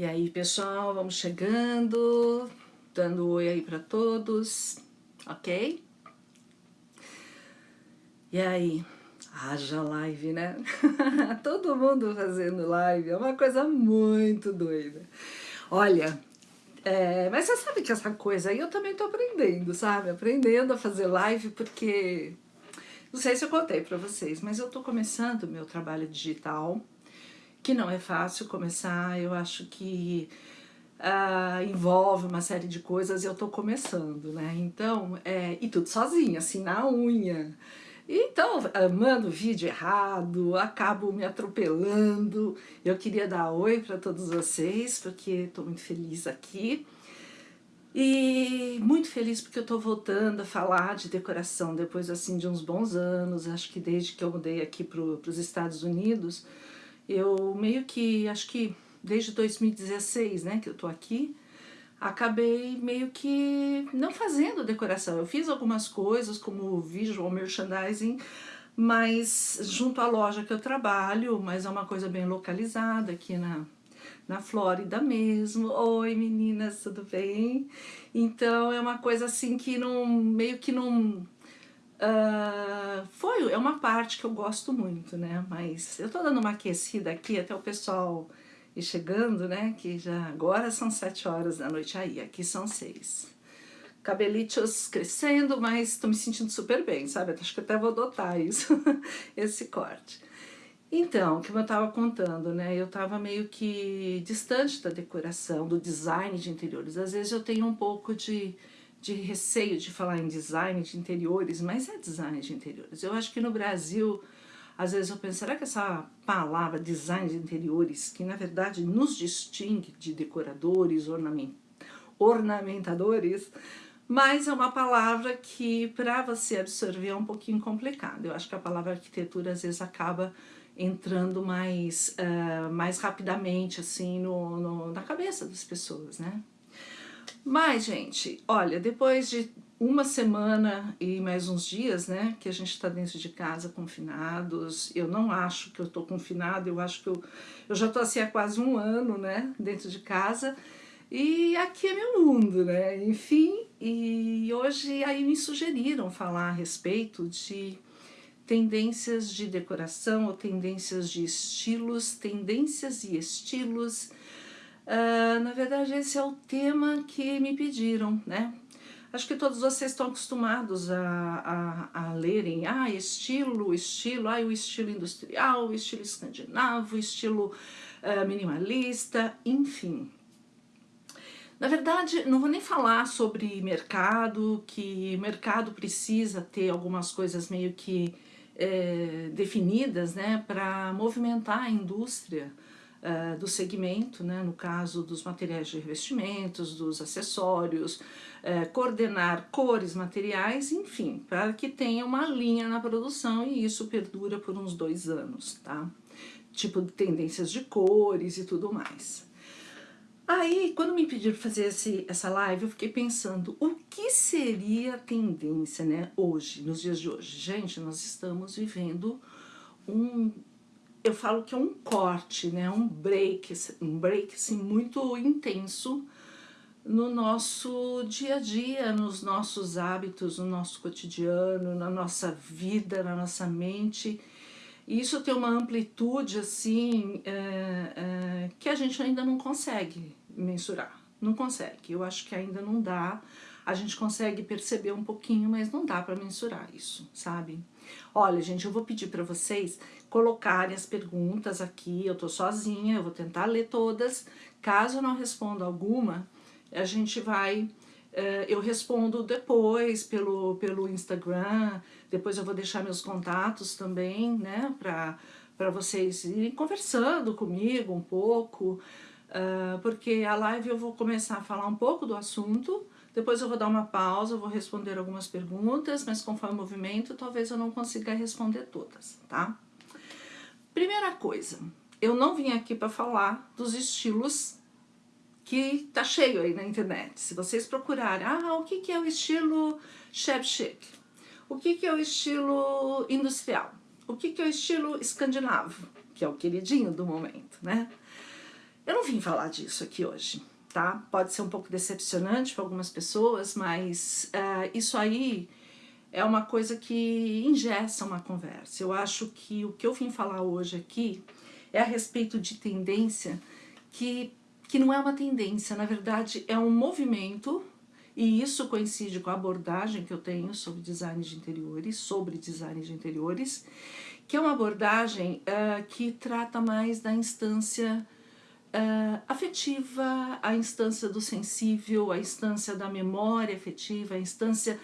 E aí, pessoal, vamos chegando, dando oi aí para todos, ok? E aí, haja live, né? Todo mundo fazendo live, é uma coisa muito doida. Olha, é, mas você sabe que essa coisa aí eu também tô aprendendo, sabe? Aprendendo a fazer live porque... Não sei se eu contei para vocês, mas eu tô começando meu trabalho digital, que não é fácil começar, eu acho que uh, envolve uma série de coisas e eu tô começando, né? Então, é, e tudo sozinha, assim, na unha. Então, mando vídeo errado, acabo me atropelando. Eu queria dar oi para todos vocês, porque estou muito feliz aqui. E muito feliz porque eu estou voltando a falar de decoração depois assim de uns bons anos, acho que desde que eu mudei aqui para os Estados Unidos, eu meio que, acho que desde 2016, né, que eu tô aqui, acabei meio que não fazendo decoração. Eu fiz algumas coisas como visual merchandising, mas junto à loja que eu trabalho, mas é uma coisa bem localizada aqui na, na Flórida mesmo. Oi meninas, tudo bem? Então é uma coisa assim que não, meio que não Uh, foi, é uma parte que eu gosto muito, né? Mas eu tô dando uma aquecida aqui até o pessoal ir chegando, né? Que já agora são sete horas da noite aí, aqui são seis. Cabelitos crescendo, mas tô me sentindo super bem, sabe? Acho que até vou adotar isso, esse corte. Então, como eu tava contando, né? Eu tava meio que distante da decoração, do design de interiores. Às vezes eu tenho um pouco de de receio de falar em design de interiores, mas é design de interiores. Eu acho que no Brasil, às vezes eu penso, será que essa palavra design de interiores, que na verdade nos distingue de decoradores, ornament, ornamentadores, mas é uma palavra que para você absorver é um pouquinho complicado. Eu acho que a palavra arquitetura às vezes acaba entrando mais, uh, mais rapidamente assim no, no, na cabeça das pessoas, né? Mas, gente, olha, depois de uma semana e mais uns dias, né, que a gente está dentro de casa confinados, eu não acho que eu estou confinado, eu acho que eu, eu já estou assim há quase um ano, né, dentro de casa, e aqui é meu mundo, né, enfim, e hoje aí me sugeriram falar a respeito de tendências de decoração ou tendências de estilos, tendências e estilos Uh, na verdade, esse é o tema que me pediram, né? Acho que todos vocês estão acostumados a, a, a lerem, ah, estilo, estilo, ah, o estilo industrial, o estilo escandinavo, estilo uh, minimalista, enfim. Na verdade, não vou nem falar sobre mercado, que mercado precisa ter algumas coisas meio que é, definidas, né, para movimentar a indústria, uh, do segmento, né, no caso dos materiais de revestimentos, dos acessórios, uh, coordenar cores, materiais, enfim, para que tenha uma linha na produção e isso perdura por uns dois anos, tá? Tipo tendências de cores e tudo mais. Aí, quando me pediram fazer esse, essa live, eu fiquei pensando, o que seria a tendência, né, hoje, nos dias de hoje? Gente, nós estamos vivendo um eu falo que é um corte, né, um break, um break assim, muito intenso no nosso dia a dia, nos nossos hábitos, no nosso cotidiano, na nossa vida, na nossa mente. E isso tem uma amplitude assim é, é, que a gente ainda não consegue mensurar, não consegue. Eu acho que ainda não dá, a gente consegue perceber um pouquinho, mas não dá para mensurar isso, sabe? Olha, gente, eu vou pedir para vocês colocarem as perguntas aqui, eu tô sozinha, eu vou tentar ler todas. Caso eu não responda alguma, a gente vai... Uh, eu respondo depois pelo, pelo Instagram, depois eu vou deixar meus contatos também, né, para vocês irem conversando comigo um pouco, uh, porque a live eu vou começar a falar um pouco do assunto, depois eu vou dar uma pausa, vou responder algumas perguntas, mas conforme o movimento, talvez eu não consiga responder todas, tá? Primeira coisa, eu não vim aqui para falar dos estilos que tá cheio aí na internet. Se vocês procurarem, ah, o que, que é o estilo chef chic? O que, que é o estilo industrial? O que, que é o estilo escandinavo? Que é o queridinho do momento, né? Eu não vim falar disso aqui hoje, tá? Pode ser um pouco decepcionante para algumas pessoas, mas uh, isso aí é uma coisa que ingessa uma conversa. Eu acho que o que eu vim falar hoje aqui é a respeito de tendência que, que não é uma tendência, na verdade é um movimento e isso coincide com a abordagem que eu tenho sobre design de interiores, sobre design de interiores, que é uma abordagem uh, que trata mais da instância uh, afetiva, a instância do sensível, a instância da memória afetiva, a instância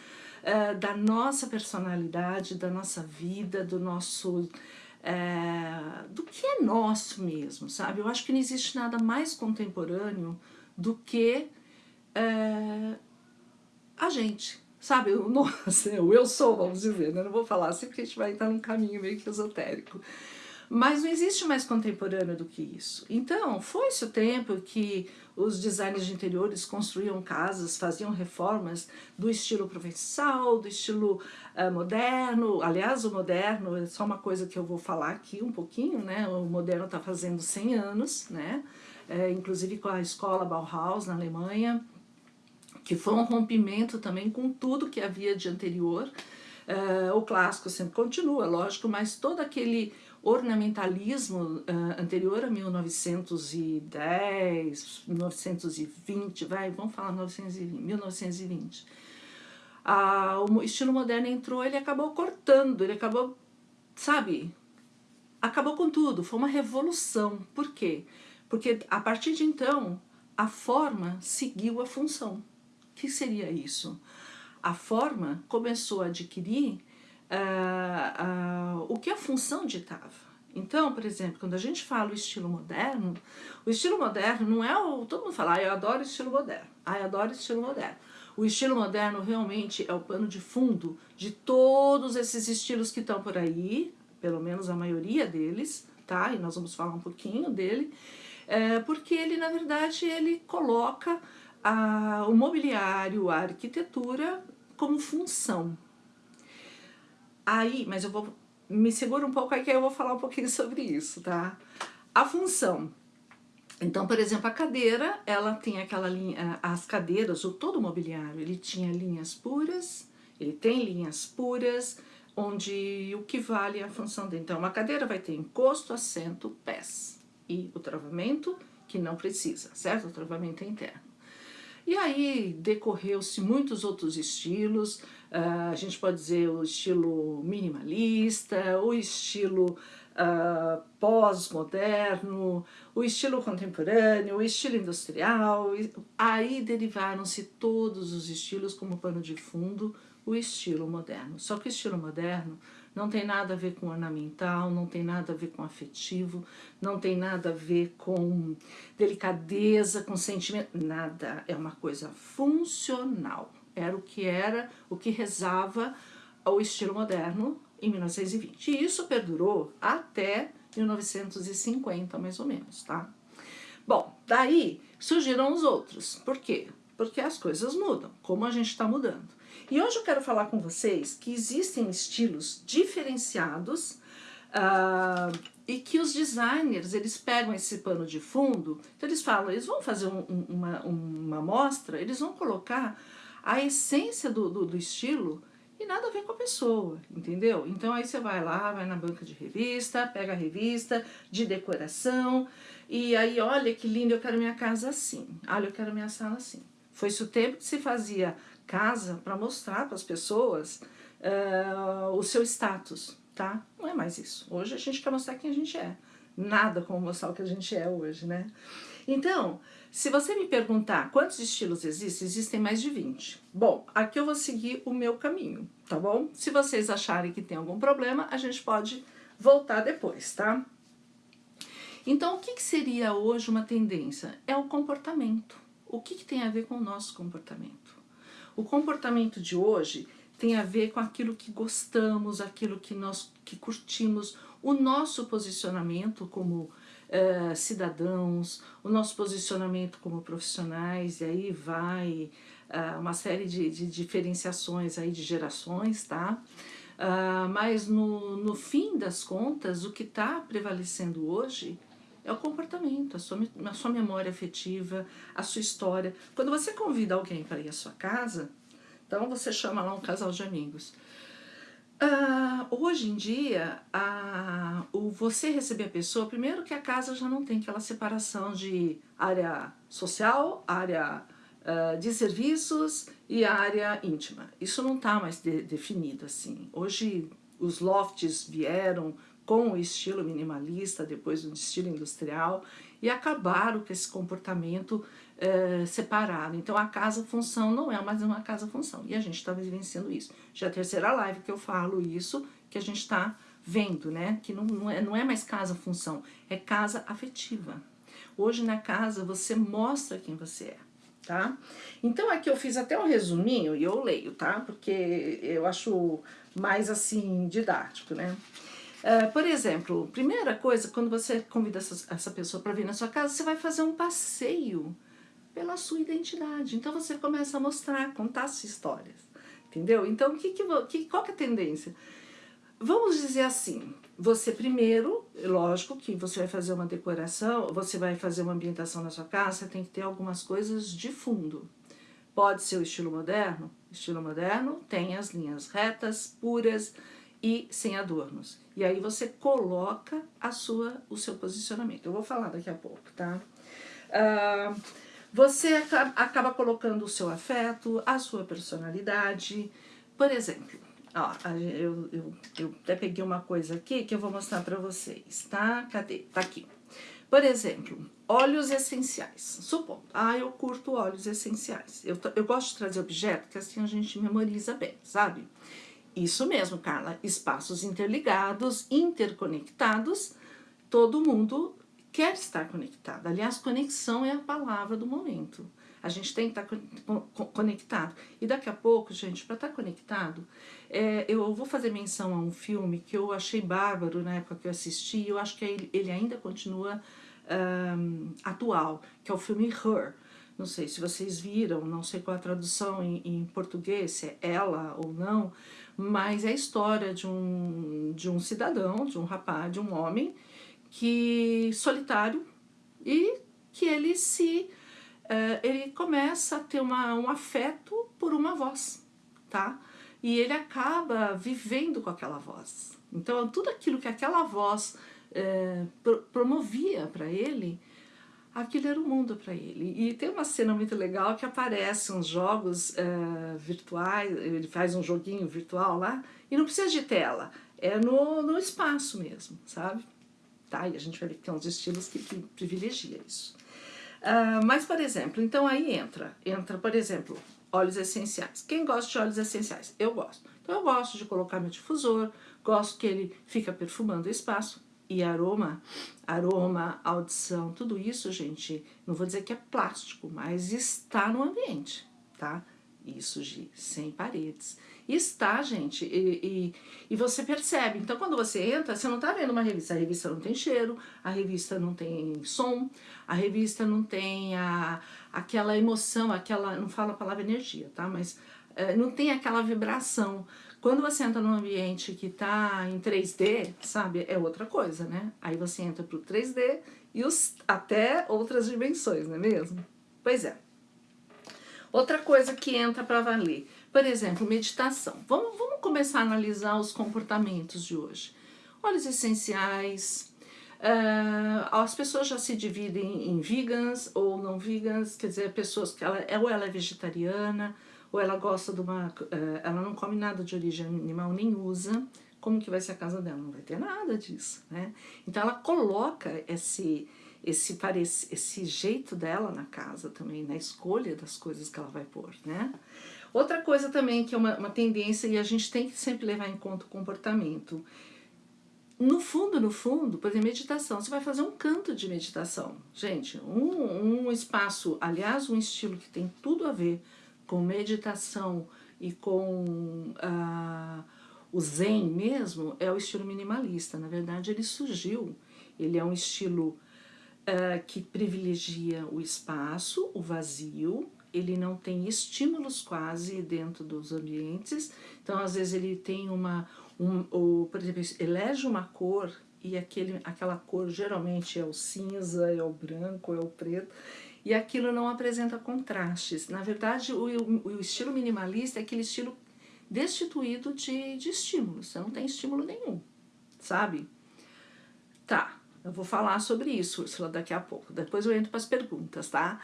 uh, da nossa personalidade, da nossa vida, do nosso... Uh, do que é nosso mesmo, sabe? Eu acho que não existe nada mais contemporâneo do que a gente, sabe? O, nossa, o eu sou, vamos dizer, né? Não vou falar assim porque a gente vai entrar num caminho meio que esotérico. Mas não existe mais contemporâneo do que isso. Então, foi-se o tempo que os designers de interiores construíam casas, faziam reformas do estilo provençal, do estilo uh, moderno. Aliás, o moderno é só uma coisa que eu vou falar aqui um pouquinho, né? O moderno está fazendo 100 anos, né? É, inclusive com a escola Bauhaus na Alemanha, que foi um rompimento também com tudo que havia de anterior. Uh, o clássico sempre continua, lógico, mas todo aquele ornamentalismo uh, anterior a 1910, 1920, vai, vamos falar 1920, 1920. Ah, o estilo moderno entrou, ele acabou cortando, ele acabou, sabe, acabou com tudo, foi uma revolução. Por quê? Porque a partir de então, a forma seguiu a função. O que seria isso? A forma começou a adquirir uh, uh, o que a função ditava. Então, por exemplo, quando a gente fala o estilo moderno, o estilo moderno não é o... Todo mundo fala, ah, eu adoro estilo moderno, ah, eu adoro estilo moderno. O estilo moderno realmente é o pano de fundo de todos esses estilos que estão por aí, pelo menos a maioria deles, tá? E nós vamos falar um pouquinho dele, é, porque ele, na verdade, ele coloca a, o mobiliário, a arquitetura como função, Aí, mas eu vou... Me segura um pouco aí que eu vou falar um pouquinho sobre isso, tá? A função. Então, por exemplo, a cadeira, ela tem aquela linha... As cadeiras, ou todo o mobiliário, ele tinha linhas puras, ele tem linhas puras, onde o que vale é a função dele. Então, uma cadeira vai ter encosto, assento, pés. E o travamento, que não precisa, certo? O travamento é interno. E aí decorreu-se muitos outros estilos, uh, a gente pode dizer o estilo minimalista, o estilo uh, pós-moderno, o estilo contemporâneo, o estilo industrial, aí derivaram-se todos os estilos como pano de fundo, o estilo moderno. Só que o estilo moderno não tem nada a ver com ornamental, não tem nada a ver com afetivo, não tem nada a ver com delicadeza, com sentimento, nada. É uma coisa funcional. Era o que era, o que rezava o estilo moderno em 1920. E isso perdurou até 1950, mais ou menos, tá? Bom, daí surgiram os outros. Por quê? Porque as coisas mudam, como a gente está mudando. E hoje eu quero falar com vocês que existem estilos diferenciados uh, e que os designers, eles pegam esse pano de fundo, então eles falam, eles vão fazer um, um, uma, uma amostra, eles vão colocar a essência do, do, do estilo e nada a ver com a pessoa, entendeu? Então aí você vai lá, vai na banca de revista, pega a revista de decoração e aí olha que lindo, eu quero minha casa assim, olha eu quero minha sala assim. Foi-se o tempo que se fazia casa para mostrar para as pessoas uh, o seu status, tá? Não é mais isso. Hoje a gente quer mostrar quem a gente é. Nada como mostrar o que a gente é hoje, né? Então, se você me perguntar quantos estilos existem, existem mais de 20. Bom, aqui eu vou seguir o meu caminho, tá bom? Se vocês acharem que tem algum problema, a gente pode voltar depois, tá? Então, o que, que seria hoje uma tendência? É o comportamento. O que, que tem a ver com o nosso comportamento? O comportamento de hoje tem a ver com aquilo que gostamos, aquilo que nós que curtimos, o nosso posicionamento como uh, cidadãos, o nosso posicionamento como profissionais, e aí vai uh, uma série de, de, diferenciações aí de gerações, tá? Uh, mas no, no fim das contas, o que está prevalecendo hoje é o comportamento, a sua, a sua memória afetiva, a sua história. Quando você convida alguém para ir à sua casa, então você chama lá um casal de amigos. Uh, hoje em dia, uh, o você receber a pessoa, primeiro que a casa já não tem aquela separação de área social, área uh, de serviços e área íntima. Isso não está mais de, definido assim. Hoje os lofts vieram com o estilo minimalista, depois do estilo industrial, e acabaram com esse comportamento é, separado. Então a casa-função não é mais uma casa-função, e a gente está vivenciando isso. Já é a terceira live que eu falo isso, que a gente está vendo, né? Que não, não, é, não é mais casa-função, é casa afetiva. Hoje na casa você mostra quem você é, tá? Então aqui eu fiz até um resuminho, e eu leio, tá? Porque eu acho mais assim didático, né? Uh, por exemplo, primeira coisa, quando você convida essa, essa pessoa para vir na sua casa, você vai fazer um passeio pela sua identidade. Então você começa a mostrar, contar suas histórias, entendeu? Então que, que, qual que é a tendência? Vamos dizer assim, você primeiro, lógico que você vai fazer uma decoração, você vai fazer uma ambientação na sua casa, você tem que ter algumas coisas de fundo. Pode ser o estilo moderno, estilo moderno tem as linhas retas, puras, e sem adornos. E aí você coloca a sua, o seu posicionamento. Eu vou falar daqui a pouco, tá? Uh, você acaba, colocando o seu afeto, a sua personalidade. Por exemplo, ó, eu, eu, eu até peguei uma coisa aqui que eu vou mostrar para vocês, tá? Cadê? Tá aqui. Por exemplo, óleos essenciais. Supondo, ah, eu curto óleos essenciais. Eu, eu gosto de trazer objeto que assim a gente memoriza bem, sabe? Isso mesmo, Carla, espaços interligados, interconectados, todo mundo quer estar conectado. Aliás, conexão é a palavra do momento. A gente tem que estar conectado. E daqui a pouco, gente, para estar conectado, é, eu vou fazer menção a um filme que eu achei bárbaro na época que eu assisti, e eu acho que ele, ele ainda continua um, atual, que é o filme Her. Não sei se vocês viram, não sei qual a tradução em, em português, se é ela ou não, mas é a história de um, de um cidadão, de um rapaz, de um homem, que solitário e que ele se uh, ele começa a ter uma, um afeto por uma voz, tá? E ele acaba vivendo com aquela voz. Então, tudo aquilo que aquela voz uh, pro, promovia para ele, aquilo era o mundo para ele. E tem uma cena muito legal que aparece uns jogos uh, virtuais, ele faz um joguinho virtual lá, e não precisa de tela, é no, no espaço mesmo, sabe? Tá? E a gente vai ver que tem uns estilos que, que privilegia isso. Uh, mas, por exemplo, então aí entra, entra, por exemplo, óleos essenciais. Quem gosta de óleos essenciais? Eu gosto. Então eu gosto de colocar meu difusor, gosto que ele fica perfumando o espaço, e aroma, aroma, audição, tudo isso, gente, não vou dizer que é plástico, mas está no ambiente, tá? Isso, de sem paredes. Está, gente, e, e, e, você percebe. Então, quando você entra, você não tá vendo uma revista. A revista não tem cheiro, a revista não tem som, a revista não tem a, aquela emoção, aquela, não falo a palavra energia, tá? Mas é, não tem aquela vibração. Quando você entra num ambiente que está em 3D, sabe, é outra coisa, né? Aí você entra para o 3D e os, até outras dimensões, não é mesmo? Pois é. Outra coisa que entra para valer, por exemplo, meditação. Vamos, vamos começar a analisar os comportamentos de hoje. Óleos essenciais, uh, as pessoas já se dividem em vegans ou não vegans, quer dizer, pessoas que ela, ou ela é vegetariana, ou ela gosta de uma... Eh, ela não come nada de origem animal, nem usa, como que vai ser a casa dela? Não vai ter nada disso, né? Então ela coloca esse, esse, esse, jeito dela na casa também, na escolha das coisas que ela vai pôr, né? Outra coisa também que é uma, uma tendência e a gente tem que sempre levar em conta o comportamento. No fundo, no fundo, por exemplo, meditação, você vai fazer um canto de meditação. Gente, um, um espaço, aliás, um estilo que tem tudo a ver com meditação e com ah, o zen mesmo, é o estilo minimalista. Na verdade, ele surgiu, ele é um estilo ah, que privilegia o espaço, o vazio, ele não tem estímulos quase dentro dos ambientes, então às vezes ele tem uma, um, ou, por exemplo, elege uma cor e aquele, aquela cor geralmente é o cinza, é o branco, é o preto, e aquilo não apresenta contrastes. Na verdade, o, o, o estilo minimalista é aquele estilo destituído de, de estímulo, você não tem estímulo nenhum, sabe? Tá, eu vou falar sobre isso, Ursula, daqui a pouco. Depois eu entro para as perguntas, tá?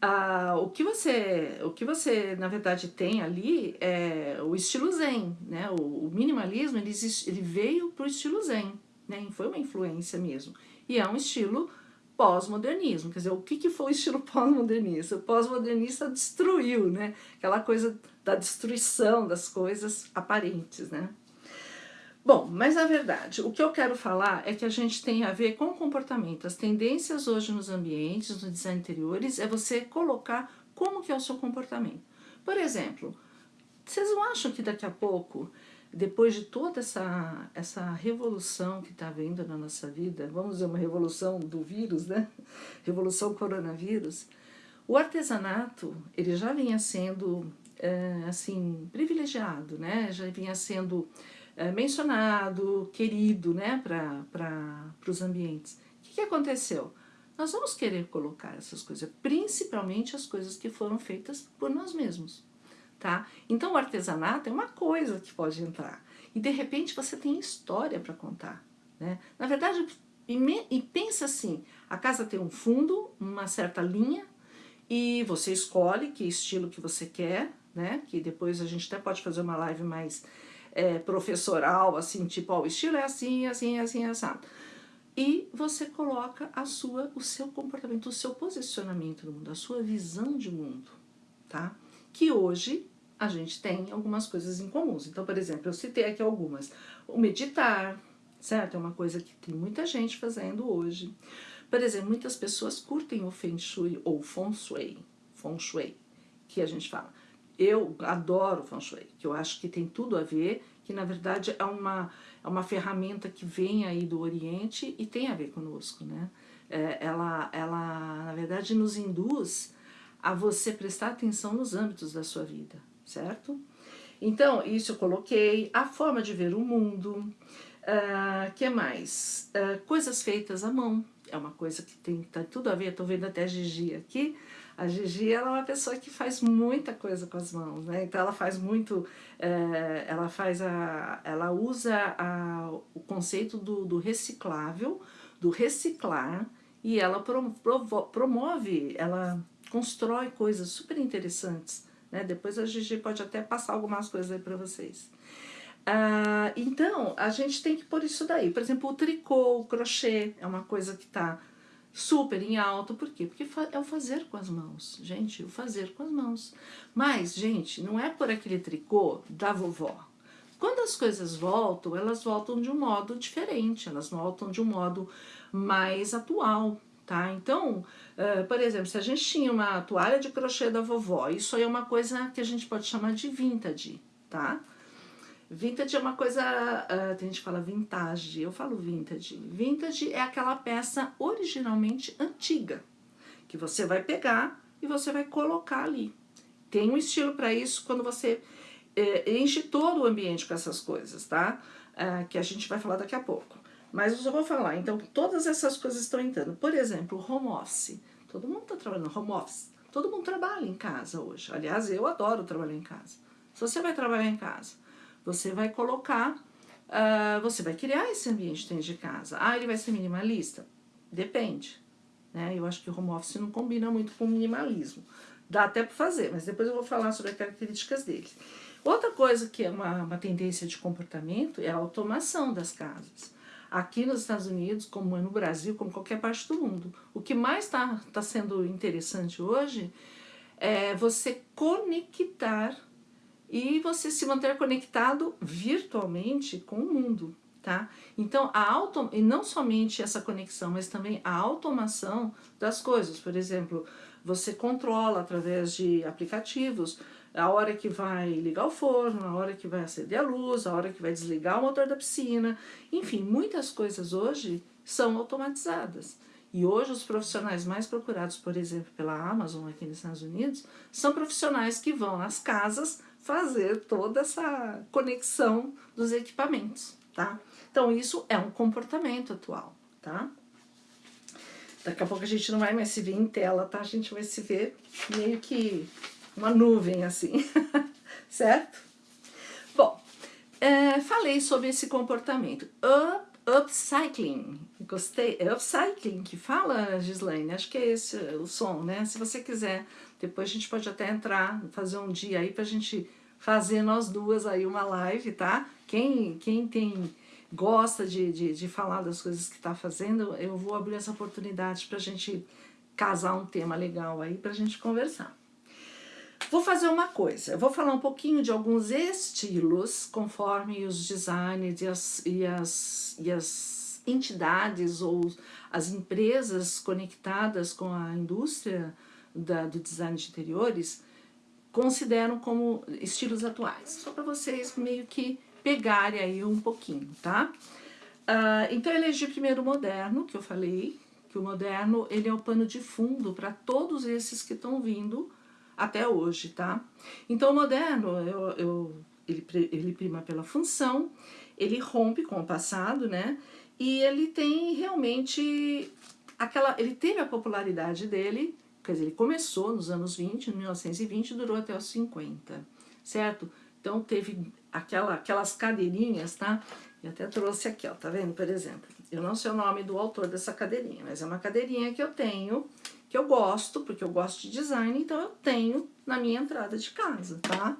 Ah, o, que você, o que você, na verdade, tem ali é o estilo zen, né? O, o minimalismo, ele, ele veio para o estilo zen, né? Foi uma influência mesmo. E é um estilo pós-modernismo. Quer dizer, o que, que foi o estilo pós-modernista? O pós-modernista destruiu, né? Aquela coisa da destruição das coisas aparentes, né? Bom, mas na verdade, o que eu quero falar é que a gente tem a ver com o comportamento. As tendências hoje nos ambientes, no design interiores, é você colocar como que é o seu comportamento. Por exemplo, vocês não acham que daqui a pouco, depois de toda essa, essa revolução que está havendo na nossa vida, vamos dizer uma revolução do vírus, né? Revolução coronavírus, o artesanato, ele já vinha sendo, é, assim, privilegiado, né? Já vinha sendo é, mencionado, querido né, para os ambientes. O que, que aconteceu? Nós vamos querer colocar essas coisas, principalmente as coisas que foram feitas por nós mesmos. Tá? Então o artesanato é uma coisa que pode entrar. E de repente você tem história para contar. Né? Na verdade, e, me, e pensa assim, a casa tem um fundo, uma certa linha, e você escolhe que estilo que você quer, né? que depois a gente até pode fazer uma live mais é, professoral, assim, tipo, ó, o estilo é assim, assim, assim, assado. E você coloca a sua, o seu comportamento, o seu posicionamento no mundo, a sua visão de mundo, tá? Que hoje a gente tem algumas coisas em comuns. Então, por exemplo, eu citei aqui algumas. O meditar, certo? É uma coisa que tem muita gente fazendo hoje. Por exemplo, muitas pessoas curtem o Feng Shui ou Feng Shui, Feng Shui, que a gente fala. Eu adoro Feng Shui, que eu acho que tem tudo a ver, que na verdade é uma, é uma ferramenta que vem aí do Oriente e tem a ver conosco, né? É, ela, ela, na verdade, nos induz a você prestar atenção nos âmbitos da sua vida, certo? Então, isso eu coloquei, a forma de ver o mundo, uh, que mais? Uh, coisas feitas à mão, é uma coisa que tem tá tudo a ver, estou vendo até a Gigi aqui, a Gigi ela é uma pessoa que faz muita coisa com as mãos, né? Então ela faz muito, é, ela faz a, ela usa a, o conceito do, do reciclável, do reciclar, e ela promove, ela constrói coisas super interessantes, né? Depois a Gigi pode até passar algumas coisas aí para vocês. Ah, então, a gente tem que pôr isso daí. Por exemplo, o tricô, o crochê, é uma coisa que está super em alto, por quê? Porque é o fazer com as mãos, gente, o fazer com as mãos. Mas, gente, não é por aquele tricô da vovó. Quando as coisas voltam, elas voltam de um modo diferente, elas voltam de um modo mais atual, tá? Então, uh, por exemplo, se a gente tinha uma toalha de crochê da vovó, isso aí é uma coisa que a gente pode chamar de vintage, tá? Vintage é uma coisa, uh, tem gente que fala vintage, eu falo vintage. Vintage é aquela peça originalmente antiga, que você vai pegar e você vai colocar ali. Tem um estilo para isso quando você eh, enche todo o ambiente com essas coisas, tá? Uh, que a gente vai falar daqui a pouco. Mas eu só vou falar, então todas essas coisas estão entrando. Por exemplo, home office. Todo mundo está trabalhando home office. Todo mundo trabalha em casa hoje. Aliás, eu adoro trabalhar em casa. Se você vai trabalhar em casa, você vai colocar, uh, você vai criar esse ambiente dentro de casa. Ah, ele vai ser minimalista? Depende. Né? Eu acho que o home office não combina muito com minimalismo. Dá até para fazer, mas depois eu vou falar sobre as características dele. Outra coisa que é uma, uma tendência de comportamento é a automação das casas. Aqui nos Estados Unidos, como é no Brasil, como qualquer parte do mundo, o que mais está tá sendo interessante hoje é você conectar e você se manter conectado virtualmente com o mundo, tá? Então, a auto, e não somente essa conexão, mas também a automação das coisas. Por exemplo, você controla através de aplicativos a hora que vai ligar o forno, a hora que vai acender a luz, a hora que vai desligar o motor da piscina. Enfim, muitas coisas hoje são automatizadas. E hoje os profissionais mais procurados, por exemplo, pela Amazon aqui nos Estados Unidos, são profissionais que vão às casas fazer toda essa conexão dos equipamentos, tá? Então isso é um comportamento atual, tá? Daqui a pouco a gente não vai mais se ver em tela, tá? A gente vai se ver meio que uma nuvem assim, certo? Bom, é, falei sobre esse comportamento. Up, upcycling, gostei. É upcycling que fala, Gislaine? Acho que é esse o som, né? Se você quiser, depois a gente pode até entrar, fazer um dia aí pra gente fazer nós duas aí uma live, tá? Quem, quem tem gosta de, de, de falar das coisas que está fazendo, eu vou abrir essa oportunidade para a gente casar um tema legal aí para a gente conversar. Vou fazer uma coisa, eu vou falar um pouquinho de alguns estilos, conforme os designers e as, e as, e as entidades ou as empresas conectadas com a indústria da, do design de interiores consideram como estilos atuais. Só para vocês meio que pegarem aí um pouquinho, tá? Uh, então eu elegi primeiro o moderno, que eu falei, que o moderno ele é o pano de fundo para todos esses que estão vindo até hoje, tá? Então o moderno, eu, eu, ele, ele prima pela função, ele rompe com o passado, né? E ele tem realmente aquela, ele teve a popularidade dele, quer dizer, ele começou nos anos 20, em 1920, e durou até os 50, certo? Então teve aquela, aquelas cadeirinhas, tá? E até trouxe aqui, ó, tá vendo? Por exemplo, eu não sei o nome do autor dessa cadeirinha, mas é uma cadeirinha que eu tenho, que eu gosto, porque eu gosto de design, então eu tenho na minha entrada de casa, tá?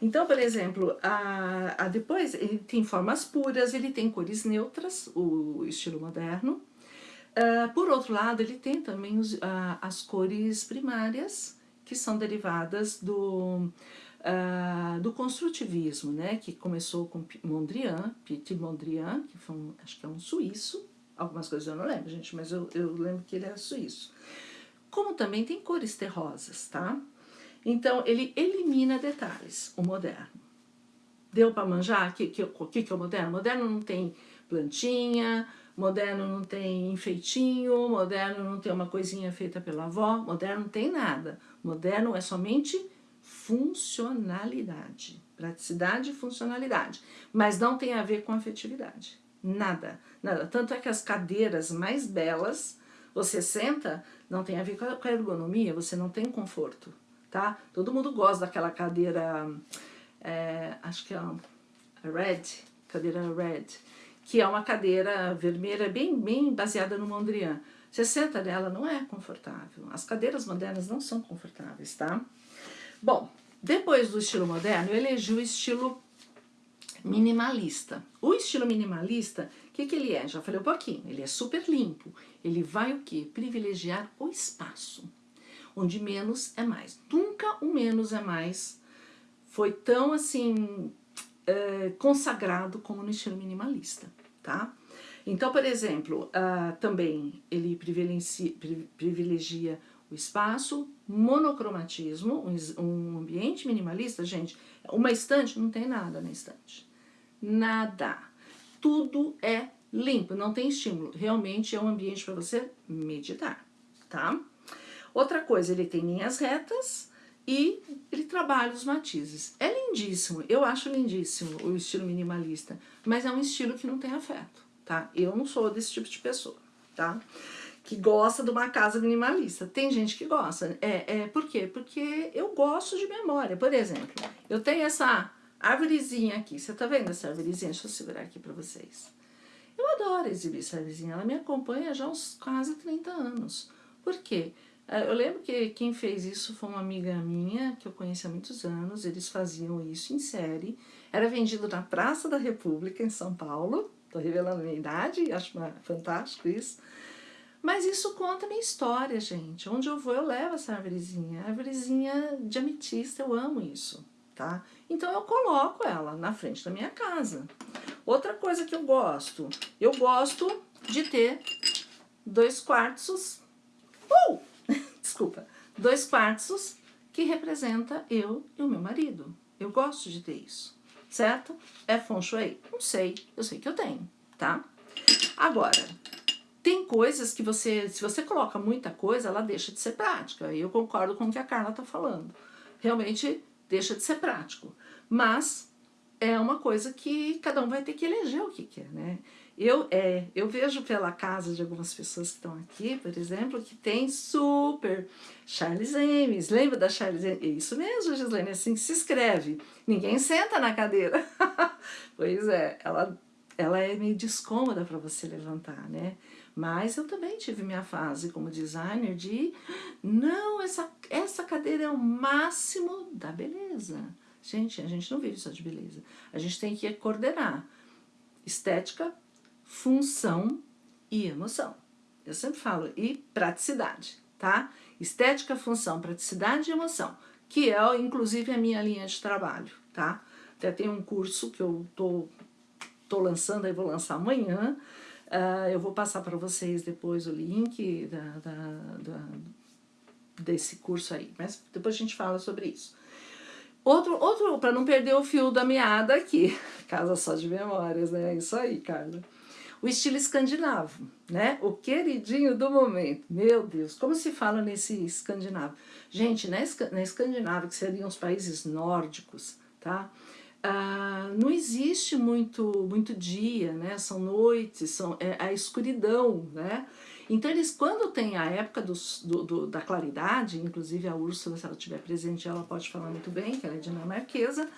Então, por exemplo, a, a depois ele tem formas puras, ele tem cores neutras, o estilo moderno. Uh, por outro lado, ele tem também os, uh, as cores primárias, que são derivadas do, uh, do construtivismo, né, que começou com Mondrian, Piet Mondrian, que foi um, acho que é um suíço, algumas coisas eu não lembro, gente, mas eu, eu lembro que ele era suíço. Como também tem cores terrosas, tá? Então, ele elimina detalhes, o moderno. Deu para manjar o que, que, que, que é o moderno? O moderno não tem plantinha, moderno não tem enfeitinho, moderno não tem uma coisinha feita pela avó, moderno não tem nada. Moderno é somente funcionalidade. Praticidade e funcionalidade. Mas não tem a ver com afetividade. Nada, nada. Tanto é que as cadeiras mais belas, você senta, não tem a ver com a ergonomia, você não tem conforto, tá? Todo mundo gosta daquela cadeira, é, acho que é a Red, cadeira Red, que é uma cadeira vermelha bem, bem baseada no Mondrian. Você senta nela, não é confortável. As cadeiras modernas não são confortáveis, tá? Bom, depois do estilo moderno, eu elegi o estilo minimalista. O estilo minimalista, o que, que ele é? Já falei um pouquinho, ele é super limpo. Ele vai o quê? Privilegiar o espaço, onde menos é mais. Nunca o menos é mais foi tão assim é, consagrado como no estilo minimalista, tá? Então, por exemplo, uh, também ele privilegia, privilegia o espaço, monocromatismo, um ambiente minimalista, gente, uma estante, não tem nada na estante. Nada. Tudo é limpo, não tem estímulo. Realmente é um ambiente para você meditar, tá? Outra coisa, ele tem linhas retas e ele trabalha os matizes. É lindíssimo, eu acho lindíssimo o estilo minimalista, mas é um estilo que não tem afeto, tá? Eu não sou desse tipo de pessoa, tá? que gosta de uma casa minimalista. Tem gente que gosta. É, é, por quê? Porque eu gosto de memória. Por exemplo, eu tenho essa árvorezinha aqui. Você tá vendo essa árvorezinha? Deixa eu segurar aqui para vocês. Eu adoro exibir essa árvorezinha. Ela me acompanha já há uns quase 30 anos. Por quê? É, eu lembro que quem fez isso foi uma amiga minha, que eu conheci há muitos anos. Eles faziam isso em série. Era vendido na Praça da República, em São Paulo. Tô revelando minha idade, acho fantástico isso. Mas isso conta minha história, gente. Onde eu vou, eu levo essa árvorezinha. Árvorezinha de ametista, eu amo isso, tá? Então eu coloco ela na frente da minha casa. Outra coisa que eu gosto, eu gosto de ter dois quartos, uh! Desculpa, dois quartos que representa eu e o meu marido. Eu gosto de ter isso, certo? É feng shui? Não sei, eu sei que eu tenho, tá? Agora, tem coisas que você, se você coloca muita coisa, ela deixa de ser prática. E eu concordo com o que a Carla está falando. Realmente deixa de ser prático. Mas é uma coisa que cada um vai ter que eleger o que quer, né? Eu, é, eu vejo pela casa de algumas pessoas que estão aqui, por exemplo, que tem super Charles Ames. Lembra da Charles Ames? Isso mesmo, Gislaine, é assim que se escreve. Ninguém senta na cadeira. pois é, ela, ela é meio descômoda para você levantar, né? Mas eu também tive minha fase como designer de não, essa, essa cadeira é o máximo da beleza. Gente, a gente não vive só de beleza. A gente tem que coordenar estética, função e emoção. Eu sempre falo, e praticidade, tá? Estética, função, praticidade e emoção, que é, inclusive, a minha linha de trabalho, tá? Até tem um curso que eu tô, tô lançando, aí vou lançar amanhã, uh, eu vou passar para vocês depois o link da, da, da, desse curso aí, mas depois a gente fala sobre isso. Outro, outro para não perder o fio da meada aqui, casa só de memórias, né? É isso aí, Carla o estilo escandinavo, né? O queridinho do momento. Meu Deus, como se fala nesse escandinavo? Gente, na, Escandinávia, que seriam os países nórdicos, tá? Ah, não existe muito, muito dia, né? São noites, são, é a escuridão, né? Então, eles, quando tem a época do, do, da claridade, inclusive a Úrsula, se ela estiver presente, ela pode falar muito bem, que ela é dinamarquesa,